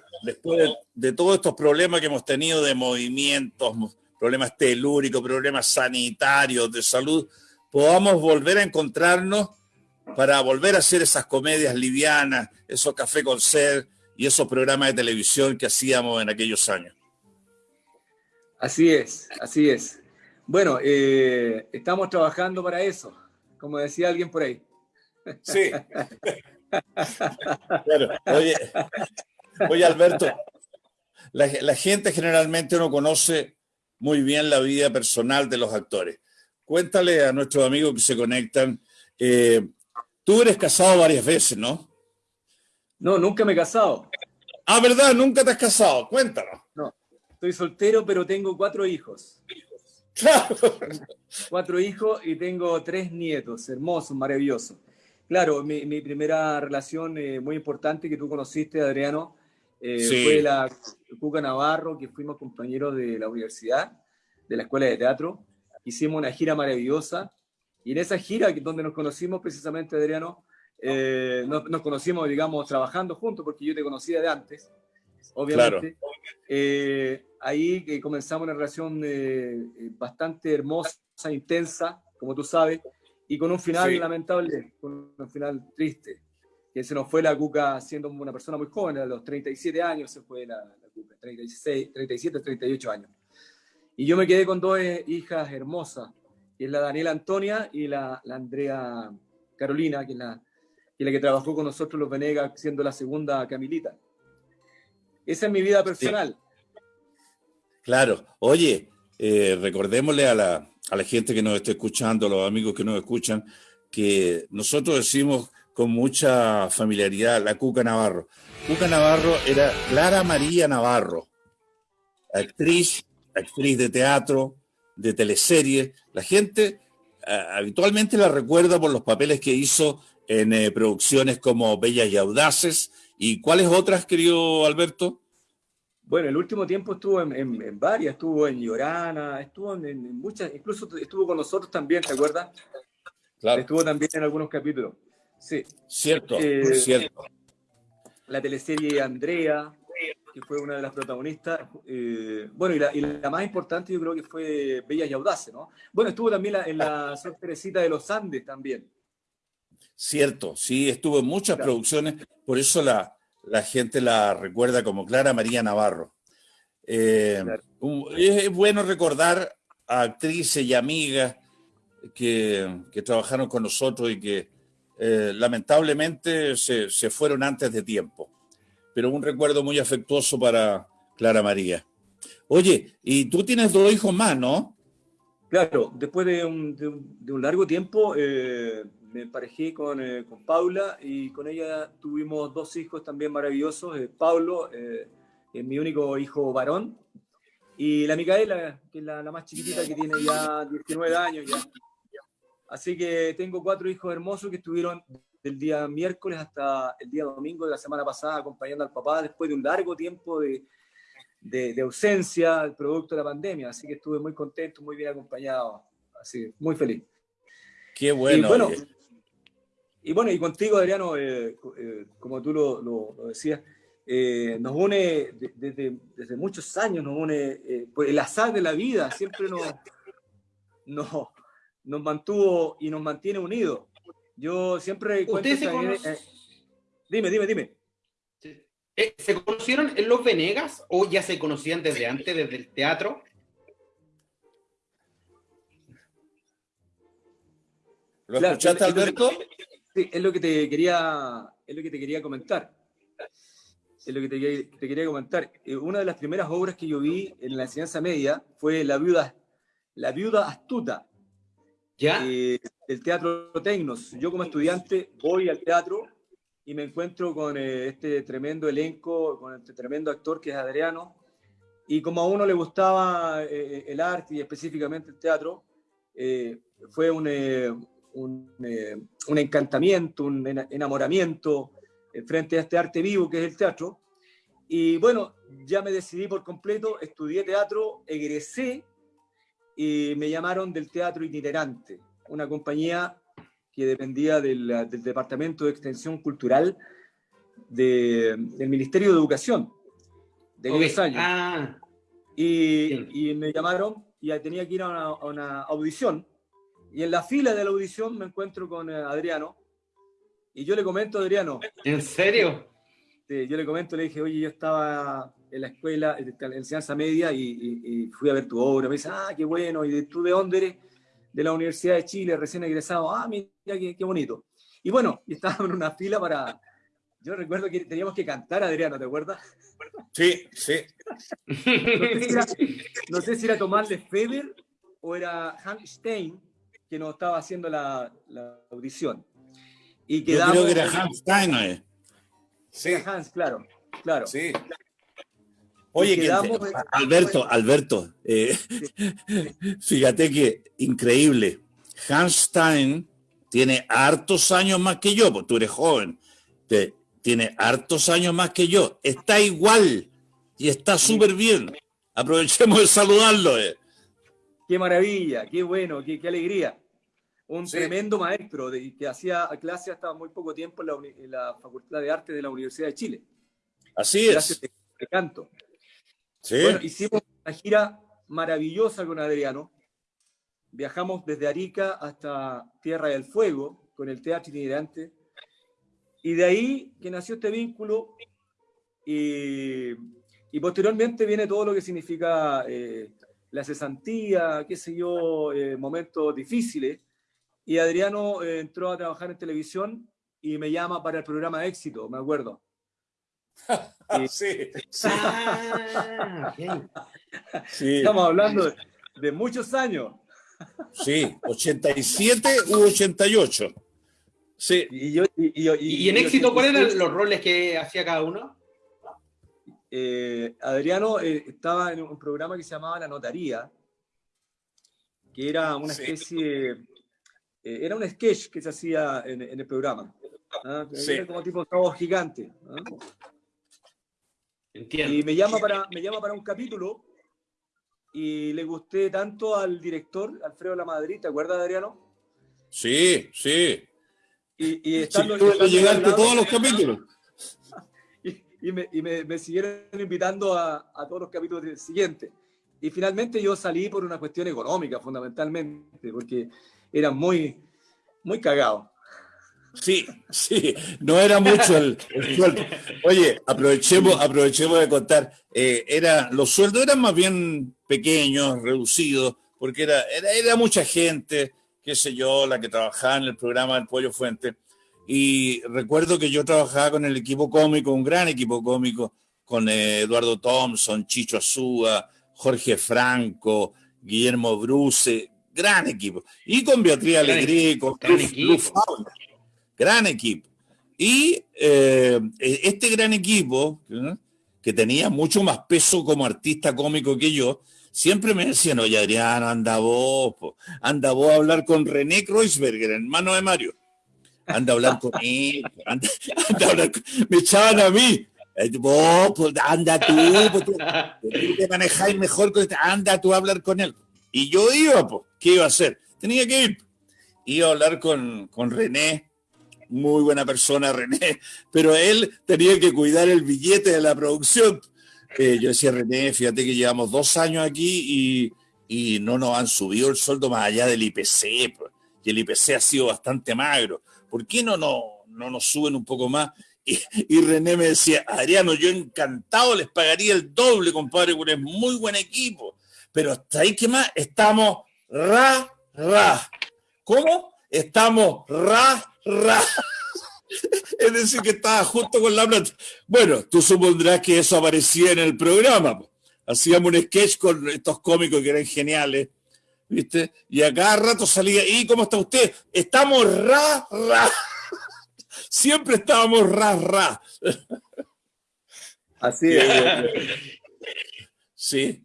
de, todos estos problemas que hemos tenido de movimientos, problemas telúricos, problemas sanitarios, de salud, podamos volver a encontrarnos para volver a hacer esas comedias livianas, esos café con ser y esos programas de televisión que hacíamos en aquellos años. Así es, así es. Bueno, eh, estamos trabajando para eso, como decía alguien por ahí. Sí. Oye, oye, Alberto, la, gente generalmente no conoce muy bien la vida personal de los actores. Cuéntale a nuestros amigos que se conectan. Eh, tú eres casado varias veces, ¿no? No, nunca me he casado. Ah, ¿verdad? Nunca te has casado. Cuéntanos. No, estoy soltero, pero tengo cuatro hijos. Cuatro hijos y tengo tres nietos, hermosos, maravillosos. Claro, mi, primera relación eh, muy importante que tú conociste, Adriano, eh, fue la Cuca Navarro, que fuimos compañeros de la universidad, de la escuela de teatro. Hicimos una gira maravillosa y en esa gira, donde nos conocimos precisamente, Adriano, eh, nos, conocimos, digamos, trabajando juntos, porque yo te conocía de antes, obviamente. ahí comenzamos una relación bastante hermosa, intensa, como tú sabes, y con un final lamentable, con un final triste, que se nos fue la Cuca siendo una persona muy joven, a los 37 años se fue la, la Cuca, 36, 37, 38 años. Y yo me quedé con dos hijas hermosas, que es la Daniela Antonia y la, la Andrea Carolina, que es la, que la que trabajó con nosotros los Venegas, siendo la segunda Camilita. Esa es mi vida personal. Claro. Oye, eh, recordémosle a la, a la gente que nos está escuchando, a los amigos que nos escuchan, que nosotros decimos con mucha familiaridad la Cuca Navarro. Cuca Navarro era Clara María Navarro, actriz, actriz de teatro, de teleserie. La gente eh, habitualmente la recuerda por los papeles que hizo en eh, producciones como Bellas y Audaces. ¿Y cuáles otras, querido Alberto? Bueno, el último tiempo estuvo en, varias, estuvo en Llorana, estuvo en, muchas, incluso estuvo con nosotros también, ¿te acuerdas? Claro. Estuvo también en algunos capítulos. Sí. Cierto, eh, cierto. La teleserie Andrea, que fue una de las protagonistas. Eh, bueno, y la, más importante yo creo que fue Bellas y Audaces, ¿no? Bueno, estuvo también en la Sor Teresita de los Andes también. Cierto, sí, estuvo en muchas producciones, por eso la, la gente la recuerda como Clara María Navarro. Eh, es bueno recordar a actrices y amigas que, trabajaron con nosotros y que eh, lamentablemente se, fueron antes de tiempo. Pero un recuerdo muy afectuoso para Clara María. Oye, y tú tienes dos hijos más, ¿no? Claro, después de un, largo tiempo eh, me emparejé con, eh, con, Paula y con ella tuvimos dos hijos también maravillosos. Eh, Pablo, eh, es mi único hijo varón, y la Micaela, que es la, más chiquitita que tiene ya 19 años ya. Así que tengo cuatro hijos hermosos que estuvieron del día miércoles hasta el día domingo de la semana pasada acompañando al papá después de un largo tiempo de, de, ausencia, producto de la pandemia. Así que estuve muy contento, muy bien acompañado. Así, muy feliz. Qué bueno. bueno y bueno, y contigo, Adriano, eh, eh, como tú lo, decías, eh, nos une desde, desde, muchos años, nos une pues el azar de la vida, siempre nos, nos, nos mantuvo y nos mantiene unidos. Yo siempre ¿Ustedes se dime, dime, dime. ¿Se conocieron en Los Venegas o ya se conocían desde antes, desde el teatro? ¿Lo escuchaste, Alberto? Sí, es lo que te quería, es lo que te quería comentar. Es lo que te, quería comentar. Eh, una de las primeras obras que yo vi en la enseñanza media fue La viuda, la viuda astuta. ¿Ya? Eh, el Teatro Tecnos. Yo como estudiante voy al teatro y me encuentro con eh, este tremendo elenco, con este tremendo actor que es Adriano. Y como a uno le gustaba el arte y específicamente el teatro, fue un, eh, un, encantamiento, un enamoramiento eh, frente a este arte vivo que es el teatro. Y bueno, ya me decidí por completo, estudié teatro, egresé y me llamaron del Teatro Itinerante, una compañía que dependía del, Departamento de Extensión Cultural del Ministerio de Educación de 10 años. Ah. Y, me llamaron y tenía que ir a una audición y en la fila de la audición me encuentro con eh, Adriano. Y yo le comento a Adriano. ¿En serio? Sí, yo le comento, le dije, oye, yo estaba en la escuela, en enseñanza media, y, fui a ver tu obra. Me dice, ah, qué bueno. ¿Y tú de dónde eres? De la Universidad de Chile, recién egresado. Ah, mira, qué, qué bonito. Y bueno, estábamos en una fila para. Yo recuerdo que teníamos que cantar, Adriano, ¿te acuerdas? Sí, sí. No sé si era, Tomás de Feber o era Hans Stein, que nos estaba haciendo la, audición. Y quedamos, Yo creo que era Hans Steiner. Sí. Hans, claro, claro. Sí. Oye, Alberto, Alberto, eh, fíjate que increíble. Hans Stein tiene hartos años más que yo, pues tú eres joven, te, tiene hartos años más que yo, está igual y está súper bien. Aprovechemos de saludarlo. Eh. Qué maravilla, qué bueno, qué, qué alegría. Un tremendo maestro de, que hacía clase hasta muy poco tiempo en la, Facultad de Arte de la Universidad de Chile. Así es. de canto. Bueno, hicimos una gira maravillosa con Adriano. Viajamos desde Arica hasta Tierra del Fuego con el Teatro Itinerante. Y de ahí que nació este vínculo. Y, posteriormente viene todo lo que significa eh, la cesantía, qué sé yo, eh, momentos difíciles. Y Adriano eh, entró a trabajar en televisión y me llama para el programa Éxito, me acuerdo. sí. Ah, sí. Estamos hablando de, muchos años. Sí, 87 u 88. Sí. ¿Y, yo, y, en éxito cuáles eran los roles que hacía cada uno? Eh, Adriano eh, estaba en un programa que se llamaba La Notaría, que era una especie, eh, era un sketch que se hacía en, el programa. ¿ah? Era como tipo trabajo gigante. ¿ah? Y me llama, para, me llama para un capítulo y le gusté tanto al director, Alfredo La Madrid, ¿te acuerdas, Adriano? Sí, sí. Y, y estando, todos los capítulos. Y, me, y me, siguieron invitando a, a, todos los capítulos siguientes. Y finalmente yo salí por una cuestión económica, fundamentalmente, porque era muy, muy cagado. Sí, sí, no era mucho el, sueldo. Oye, aprovechemos, aprovechemos de contar. Eh, era, los sueldos eran más bien pequeños, reducidos, porque era, era, mucha gente, qué sé yo, la que trabajaba en el programa del Pollo Fuente. Y recuerdo que yo trabajaba con el equipo cómico, un gran equipo cómico, con eh, Eduardo Thompson, Chicho Azúa, Jorge Franco, Guillermo Bruce, gran equipo. Y con Beatriz Alegría, con gran equipo. Y eh, e-, este gran equipo, que tenía mucho más peso como artista cómico que yo, siempre me decían, oye Adriano, anda vos, anda vos a hablar con René Kreuzberger, hermano de Mario. Anda a hablar con él, anda, a hablar me echaban a mí. Vos, pues, anda tú, pues, tú, te manejáis mejor, con este, anda tú a hablar con él. Y yo iba, pues, ¿qué iba a hacer? Tenía que ir. Iba a hablar con, con René, muy buena persona, René, pero él tenía que cuidar el billete de la producción. Eh, yo decía, René, fíjate que llevamos dos años aquí y, y, no nos han subido el sueldo más allá del IPC, pues, y el IPC ha sido bastante magro. ¿Por qué no, no, no nos suben un poco más? Y, René me decía, Adriano, yo encantado les pagaría el doble, compadre, porque es muy buen equipo. Pero hasta ahí, ¿qué más? Estamos ra, ra. ¿Cómo? Estamos ra, Es decir, que estaba justo con la plata. Bueno, tú supondrás que eso aparecía en el programa. Hacíamos un sketch con estos cómicos que eran geniales, ¿viste? Y a cada rato salía, ¿y cómo está usted? Estamos ra, ra. Siempre estábamos ra, ra. Así es. Sí.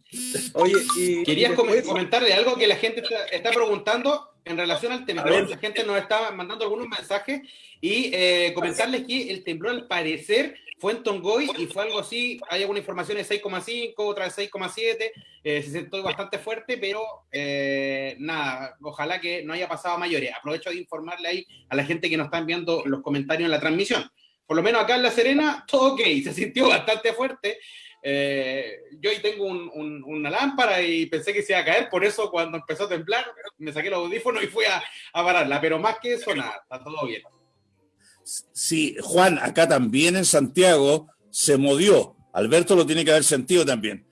Oye, y querías comentarle algo que la gente está preguntando en relación al temblor, la gente nos estaba mandando algunos mensajes y eh, comentarles que el temblor al parecer fue en Tongoy y fue algo así, hay alguna información de 6,5, otra de 6,7, eh, se sentó bastante fuerte, pero eh, nada, ojalá que no haya pasado a mayores. Aprovecho de informarle ahí a la gente que nos está enviando los comentarios en la transmisión. Por lo menos acá en La Serena, todo ok, se sintió bastante fuerte. Eh, yo ahí tengo una lámpara y pensé que se iba a caer, por eso cuando empezó a temblar me saqué los audífonos y fui a, pararla, pero más que eso nada, está todo bien. Sí, Juan, acá también en Santiago se movió, Alberto lo tiene que haber sentido también,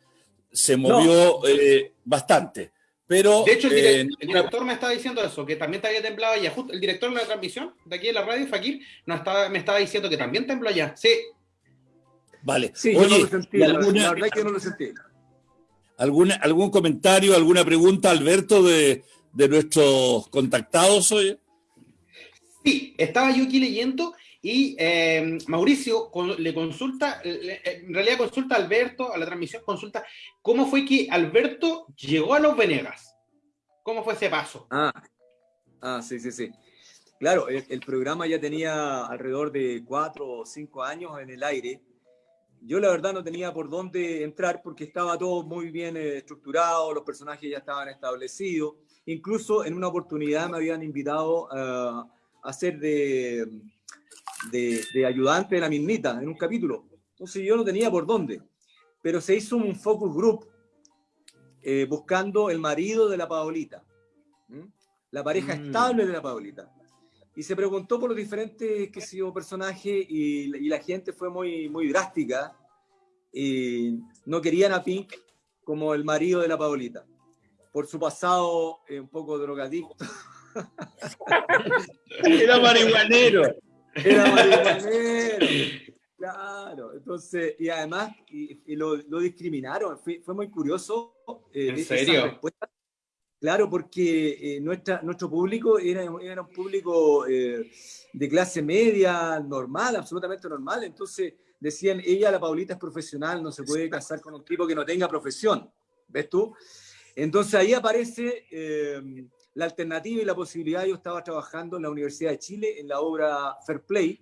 se movió eh, bastante. Pero, de hecho, eh, el, director me estaba diciendo eso, que también te había temblado allá. Justo el director de la transmisión de aquí en la radio, Fakir, no estaba, me estaba diciendo que también tembló allá. Sí, Vale. Sí, yo no lo sentí, la verdad que no lo sentí. ¿Algún comentario, alguna pregunta, Alberto, de, nuestros contactados hoy? Sí, estaba yo aquí leyendo y eh, Mauricio le consulta, en realidad consulta a Alberto, a la transmisión consulta, ¿cómo fue que Alberto llegó a los Venegas? ¿Cómo fue ese paso? Ah, ah sí, sí, sí. claro, el, programa ya tenía alrededor de cuatro o cinco años en el aire. Yo la verdad no tenía por dónde entrar porque estaba todo muy bien eh, estructurado, los personajes ya estaban establecidos. Incluso en una oportunidad me habían invitado a ser de, de, ayudante de la mismita en un capítulo. Entonces yo no tenía por dónde. Pero se hizo un focus group eh, buscando el marido de la Paolita, la pareja mm. estable de la Paolita. Y se preguntó por los diferentes que sé personajes y, la gente fue muy, muy drástica. Y no querían a Pink como el marido de la Paolita, por su pasado eh, un poco drogadicto. Era marihuanero. Era marihuanero. Claro, entonces, y además y, lo, discriminaron, fue, muy curioso. Eh, ¿En serio? Claro, porque eh, nuestra, nuestro público era, era un público eh, de clase media, normal, absolutamente normal. Entonces decían, ella, la Paulita, es profesional, no se puede casar con un tipo que no tenga profesión. ¿Ves tú? Entonces ahí aparece la alternativa y la posibilidad. Yo estaba trabajando en la Universidad de Chile en la obra Fair Play,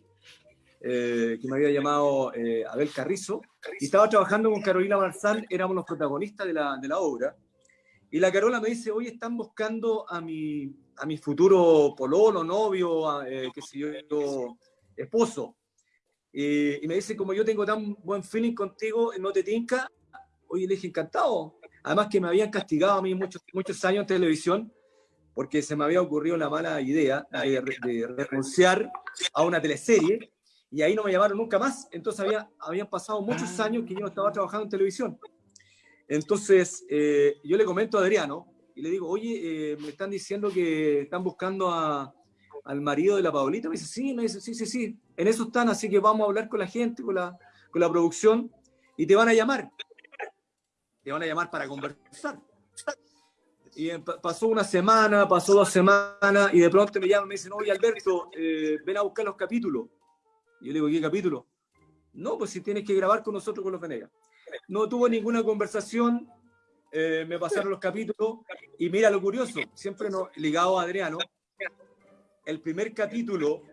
eh, que me había llamado eh, Abel Carrizo, y estaba trabajando con Carolina Marzán, éramos los protagonistas de la, de la obra, y la Carola me dice, hoy están buscando a mi, a mi futuro pololo, novio, eh, qué sé yo, esposo. y me dice, como yo tengo tan buen feeling contigo, ¿no te tinca? Oye, le dije, encantado. Además que me habían castigado a mí muchos, muchos años en televisión, porque se me había ocurrido la mala idea de, de renunciar a una teleserie y ahí no me llamaron nunca más. Entonces había, habían pasado muchos ah. años que yo no estaba trabajando en televisión. Entonces eh, yo le comento a Adriano y le digo, oye, eh, me están diciendo que están buscando a, al marido de la Paulita. Me dice, sí, me dice, sí, sí, sí, en eso están, así que vamos a hablar con la gente, con la, con la producción y te van a llamar. Te van a llamar para conversar. Y pasó una semana, pasó dos semanas y de pronto me llaman me dicen, oye Alberto, eh, ven a buscar los capítulos. Y yo le digo, ¿qué capítulo? No, pues si tienes que grabar con nosotros con los Venegas. No tuvo ninguna conversación, eh, me pasaron los capítulos y mira lo curioso, siempre no, ligado a Adriano, el primer capítulo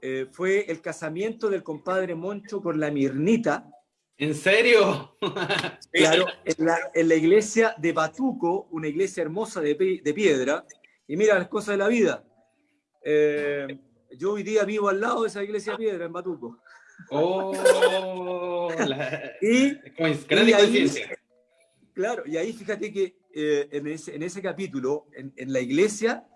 eh, fue el casamiento del compadre Moncho con la Mirnita. ¿En serio? claro, en la, en la, iglesia de Batuco, una iglesia hermosa de, de piedra, y mira las cosas de la vida. Eh, yo hoy día vivo al lado de esa iglesia piedra en Batuco. Oh, y, gran coincidencia. Claro, y ahí fíjate que eh, en, ese, en, ese, capítulo, en, en, la iglesia,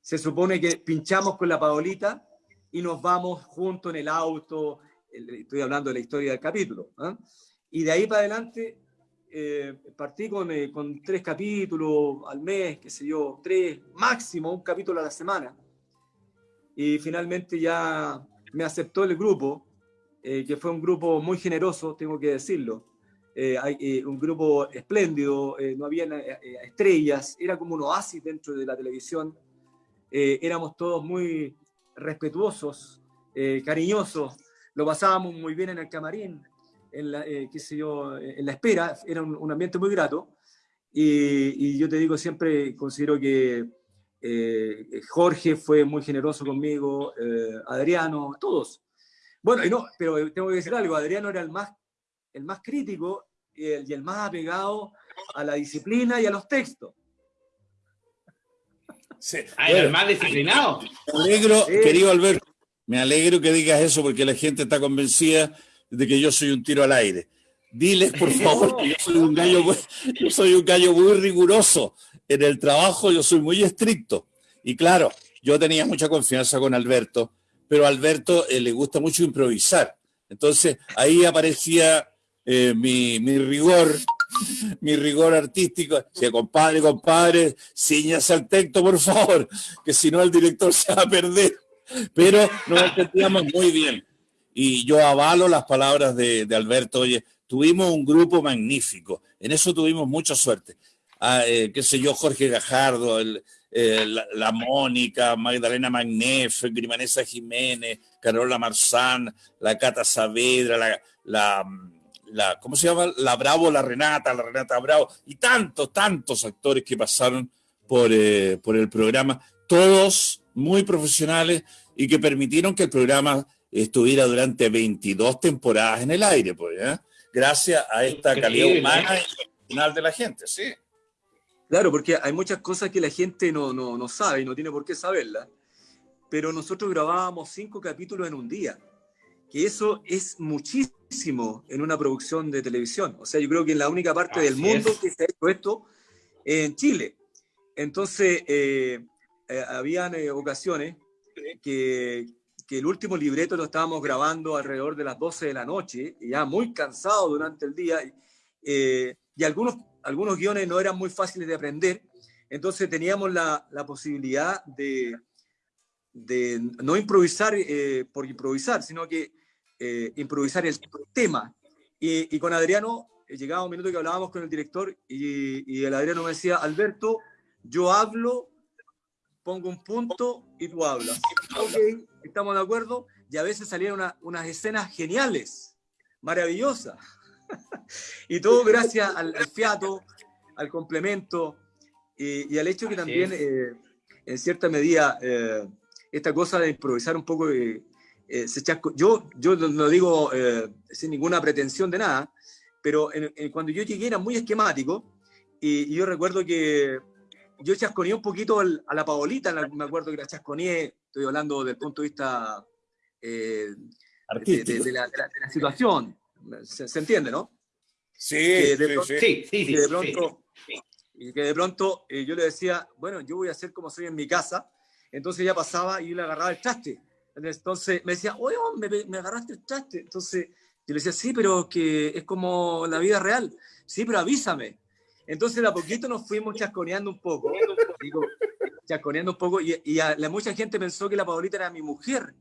se supone que pinchamos con la Paolita y nos vamos juntos en el auto. Estoy hablando de la historia del capítulo. ¿ah? Y de ahí para adelante eh, partí con, eh, con, tres capítulos al mes, qué sé yo, tres, máximo un capítulo a la semana y finalmente ya me aceptó el grupo, eh, que fue un grupo muy generoso, tengo que decirlo. Eh, eh, un grupo espléndido, no había estrellas, era como un oasis dentro de la televisión. éramos todos muy respetuosos, cariñosos, lo pasábamos muy bien en el camarín, en la, qué sé yo, en la espera, era un, ambiente muy grato. Y, yo te digo, siempre considero que eh, Jorge fue muy generoso conmigo, eh, Adriano, todos. Bueno, y no, pero tengo que decir algo, Adriano era el más, el más crítico y el, más apegado a la disciplina y a los textos. Sí. Ah, el más disciplinado. Me alegro, querido Alberto, me alegro que digas eso porque la gente está convencida de que yo soy un tiro al aire. Diles, por favor, que yo soy un gallo, yo soy un gallo muy riguroso en el trabajo yo soy muy estricto. Y claro, yo tenía mucha confianza con Alberto, pero Alberto eh, le gusta mucho improvisar. Entonces ahí aparecía eh, mi, rigor, mi rigor artístico. Decía, compadre, compadre, ciñase al texto, por favor, que si no el director se va a perder. Pero nos entendíamos muy bien. Y yo avalo las palabras de, Alberto. Oye, tuvimos un grupo magnífico. En eso tuvimos mucha suerte. Eh, qué sé yo, Jorge Gajardo, eh, la, Mónica, Magdalena Magnef, Grimanesa Jiménez, Carola Marzán, la Cata Saavedra, la, la, ¿cómo se llama? La Bravo, la Renata, la Renata Bravo, y tantos, tantos actores que pasaron por, eh, por el programa, todos muy profesionales y que permitieron que el programa estuviera durante 22 temporadas en el aire, pues, ¿eh? gracias a esta calidad humana y de la gente, sí. Claro, porque hay muchas cosas que la gente no, no, no sabe y no tiene por qué saberlas, pero nosotros grabábamos cinco capítulos en un día, que eso es muchísimo en una producción de televisión. O sea, yo creo que en la única parte del mundo que se ha hecho esto en Chile. Entonces, eh, eh, habían eh, ocasiones que, que, el último libreto lo estábamos grabando alrededor de las 12 de la noche, ya muy cansado durante el día, y algunos, algunos guiones no eran muy fáciles de aprender, entonces teníamos la, la posibilidad de, de, no improvisar por improvisar, sino que improvisar el tema. Y, y con Adriano llegaba un minuto que hablábamos con el director y, y el Adriano me decía, Alberto, yo hablo, pongo un punto y tú hablas. Ok, estamos de acuerdo. Y a veces salían unas escenas geniales, maravillosas. y todo gracias al, fiato, al complemento y, al hecho que también, eh, en cierta medida, eh, esta cosa de improvisar un poco, eh, se chasco. Yo, yo no digo sin ninguna pretensión de nada, pero cuando yo llegué era muy esquemático y, y yo recuerdo que yo chasconeé un poquito a la Paolita, me acuerdo que la chasconeé, estoy hablando del punto de vista eh, de, la, situación. Se, entiende, ¿no? Sí, sí, sí, de pronto, Y que de pronto eh, yo le decía, bueno, yo voy a hacer como soy en mi casa. Entonces ella pasaba y yo le agarraba el traste. Entonces me decía, oye, me, me agarraste el traste. Entonces yo le decía, sí, pero que es como la vida real. Sí, pero avísame. Entonces, de a poquito nos fuimos chasconeando un poco, digo, chasconeando un poco, y, la, mucha gente pensó que la Paulita era mi mujer.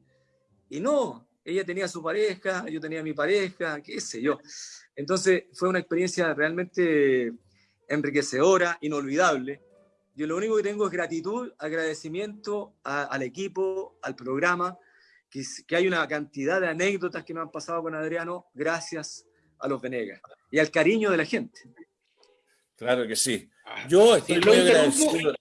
Y no, ella tenía su pareja, yo tenía mi pareja, qué sé yo. Entonces, fue una experiencia realmente enriquecedora, inolvidable. Yo lo único que tengo es gratitud, agradecimiento al equipo, al programa, que, que, hay una cantidad de anécdotas que me han pasado con Adriano gracias a los Venegas y al cariño de la gente. Claro que sí. Ah, Yo estoy muy agradecido.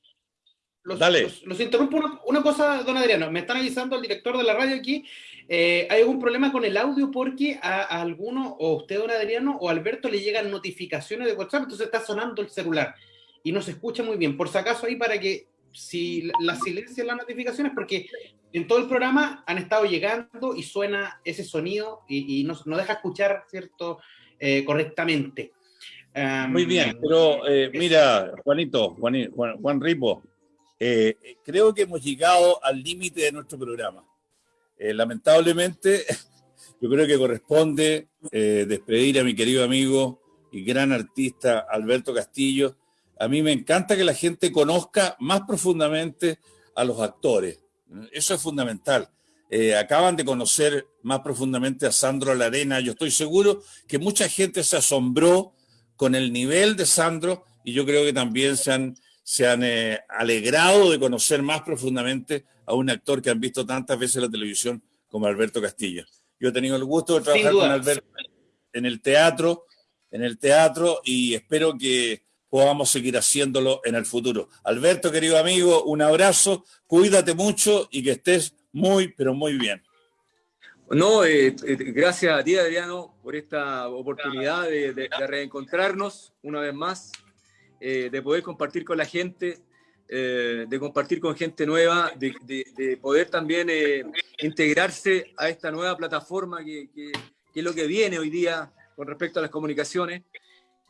Los, Dale. Los, interrumpo una, cosa, don Adriano. Me están avisando el director de la radio aquí. Eh, hay algún problema con el audio porque a, alguno, o usted, don Adriano, o Alberto, le llegan notificaciones de WhatsApp, entonces está sonando el celular y no se escucha muy bien. Por si acaso, ahí para que si la silencian las notificaciones, porque en todo el programa han estado llegando y suena ese sonido y, no, deja escuchar, ¿cierto?, eh, correctamente. Muy bien, pero eh, mira, Juanito, Juan, Juan, Ripo, eh, creo que hemos llegado al límite de nuestro programa. Eh, lamentablemente, yo creo que corresponde despedir a mi querido amigo y gran artista Alberto Castillo. A mí me encanta que la gente conozca más profundamente a los actores. Eso es fundamental. acaban de conocer más profundamente a Sandro Larena. Yo estoy seguro que mucha gente se asombró con el nivel de Sandro y yo creo que también se han, se han eh, alegrado de conocer más profundamente a un actor que han visto tantas veces en la televisión como Alberto Castillo. Yo he tenido el gusto de trabajar con Alberto en el teatro, en el teatro y espero que podamos seguir haciéndolo en el futuro. Alberto, querido amigo, un abrazo, cuídate mucho y que estés muy, pero muy bien. No, eh, eh, gracias a ti, Adriano, por esta oportunidad de, reencontrarnos una vez más, eh, de poder compartir con la gente, de compartir con gente nueva, de, poder también integrarse a esta nueva plataforma que, es lo que viene hoy día con respecto a las comunicaciones.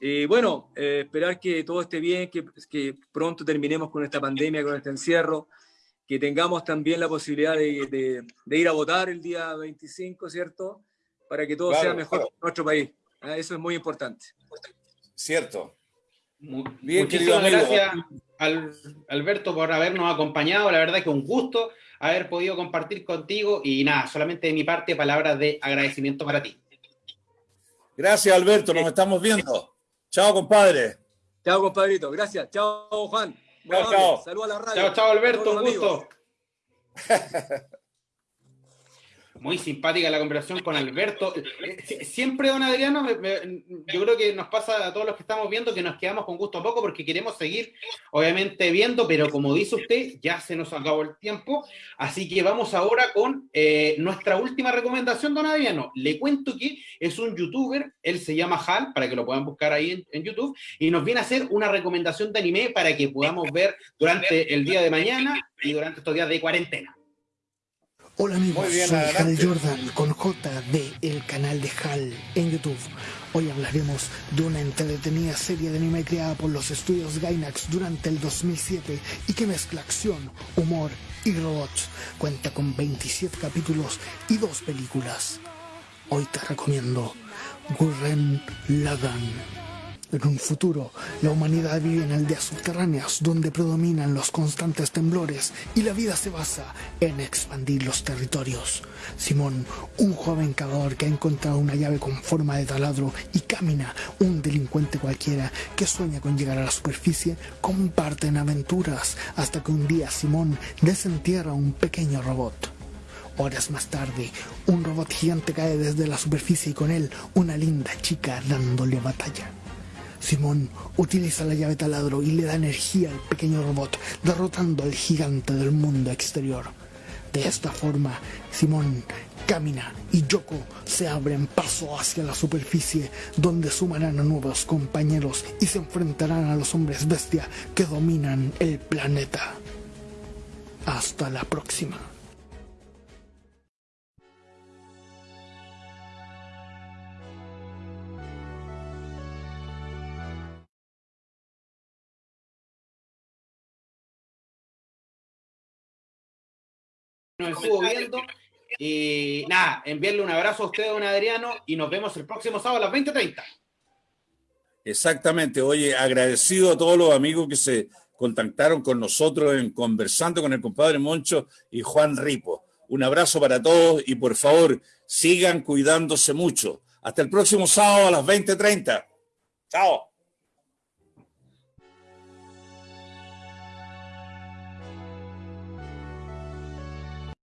Y bueno, esperar que todo esté bien, que, que pronto terminemos con esta pandemia, con este encierro, que tengamos también la posibilidad de, ir a votar el día 25, ¿cierto? Para que todo sea mejor en nuestro país. ¿ah? Eso es muy importante. Cierto. Bien, Muchísimas gracias, al, Alberto, por habernos acompañado. La verdad que un gusto haber podido compartir contigo y nada, solamente de mi parte, palabras de agradecimiento para ti. Gracias, Alberto. Nos estamos viendo. Chao, compadre. Chao, compadrito. Gracias. Chao, Juan. Chao, chao. Saludos a la radio. Chao, chao, Alberto. Un gusto. muy simpática la conversación con Alberto. Eh, siempre, don Adriano, yo creo que nos pasa a todos los que estamos viendo que nos quedamos con gusto a poco porque queremos seguir, obviamente, viendo, pero como dice usted, ya se nos acabó el tiempo. Así que vamos ahora con eh, nuestra última recomendación, don Adriano. Le cuento que es un youtuber, él se llama Hal, para que lo puedan buscar ahí en YouTube, y nos viene a hacer una recomendación de anime para que podamos ver durante el día de mañana y durante estos días de cuarentena. Hola amigos, soy Hal Jordan con J de el canal de Hal en YouTube. Hoy hablaremos de una entretenida serie de anime creada por los estudios Gainax durante el 2007 y que mezcla acción, humor y robots. Cuenta con 27 capítulos y dos películas. Hoy te recomiendo Gurren Lagann. En un futuro, la humanidad vive en aldeas subterráneas donde predominan los constantes temblores y la vida se basa en expandir los territorios. Simón, un joven cavador que ha encontrado una llave con forma de taladro y camina, un delincuente cualquiera que sueña con llegar a la superficie, comparten aventuras hasta que un día Simón desentierra un pequeño robot. Horas más tarde, un robot gigante cae desde la superficie y con él una linda chica dándole batalla. Simón utiliza la llave taladro y le da energía al pequeño robot, derrotando al gigante del mundo exterior. De esta forma, Simón camina y Yoko se abren paso hacia la superficie, donde sumarán a nuevos compañeros y se enfrentarán a los hombres bestia que dominan el planeta. Hasta la próxima. Nos estuvo viendo. Y nada, enviarle un abrazo a usted, don Adriano, y nos vemos el próximo sábado a las 20.30. Exactamente. Oye, agradecido a todos los amigos que se contactaron con nosotros en conversando con el compadre Moncho y Juan Ripo. Un abrazo para todos y por favor, sigan cuidándose mucho. Hasta el próximo sábado a las 20.30. Chao.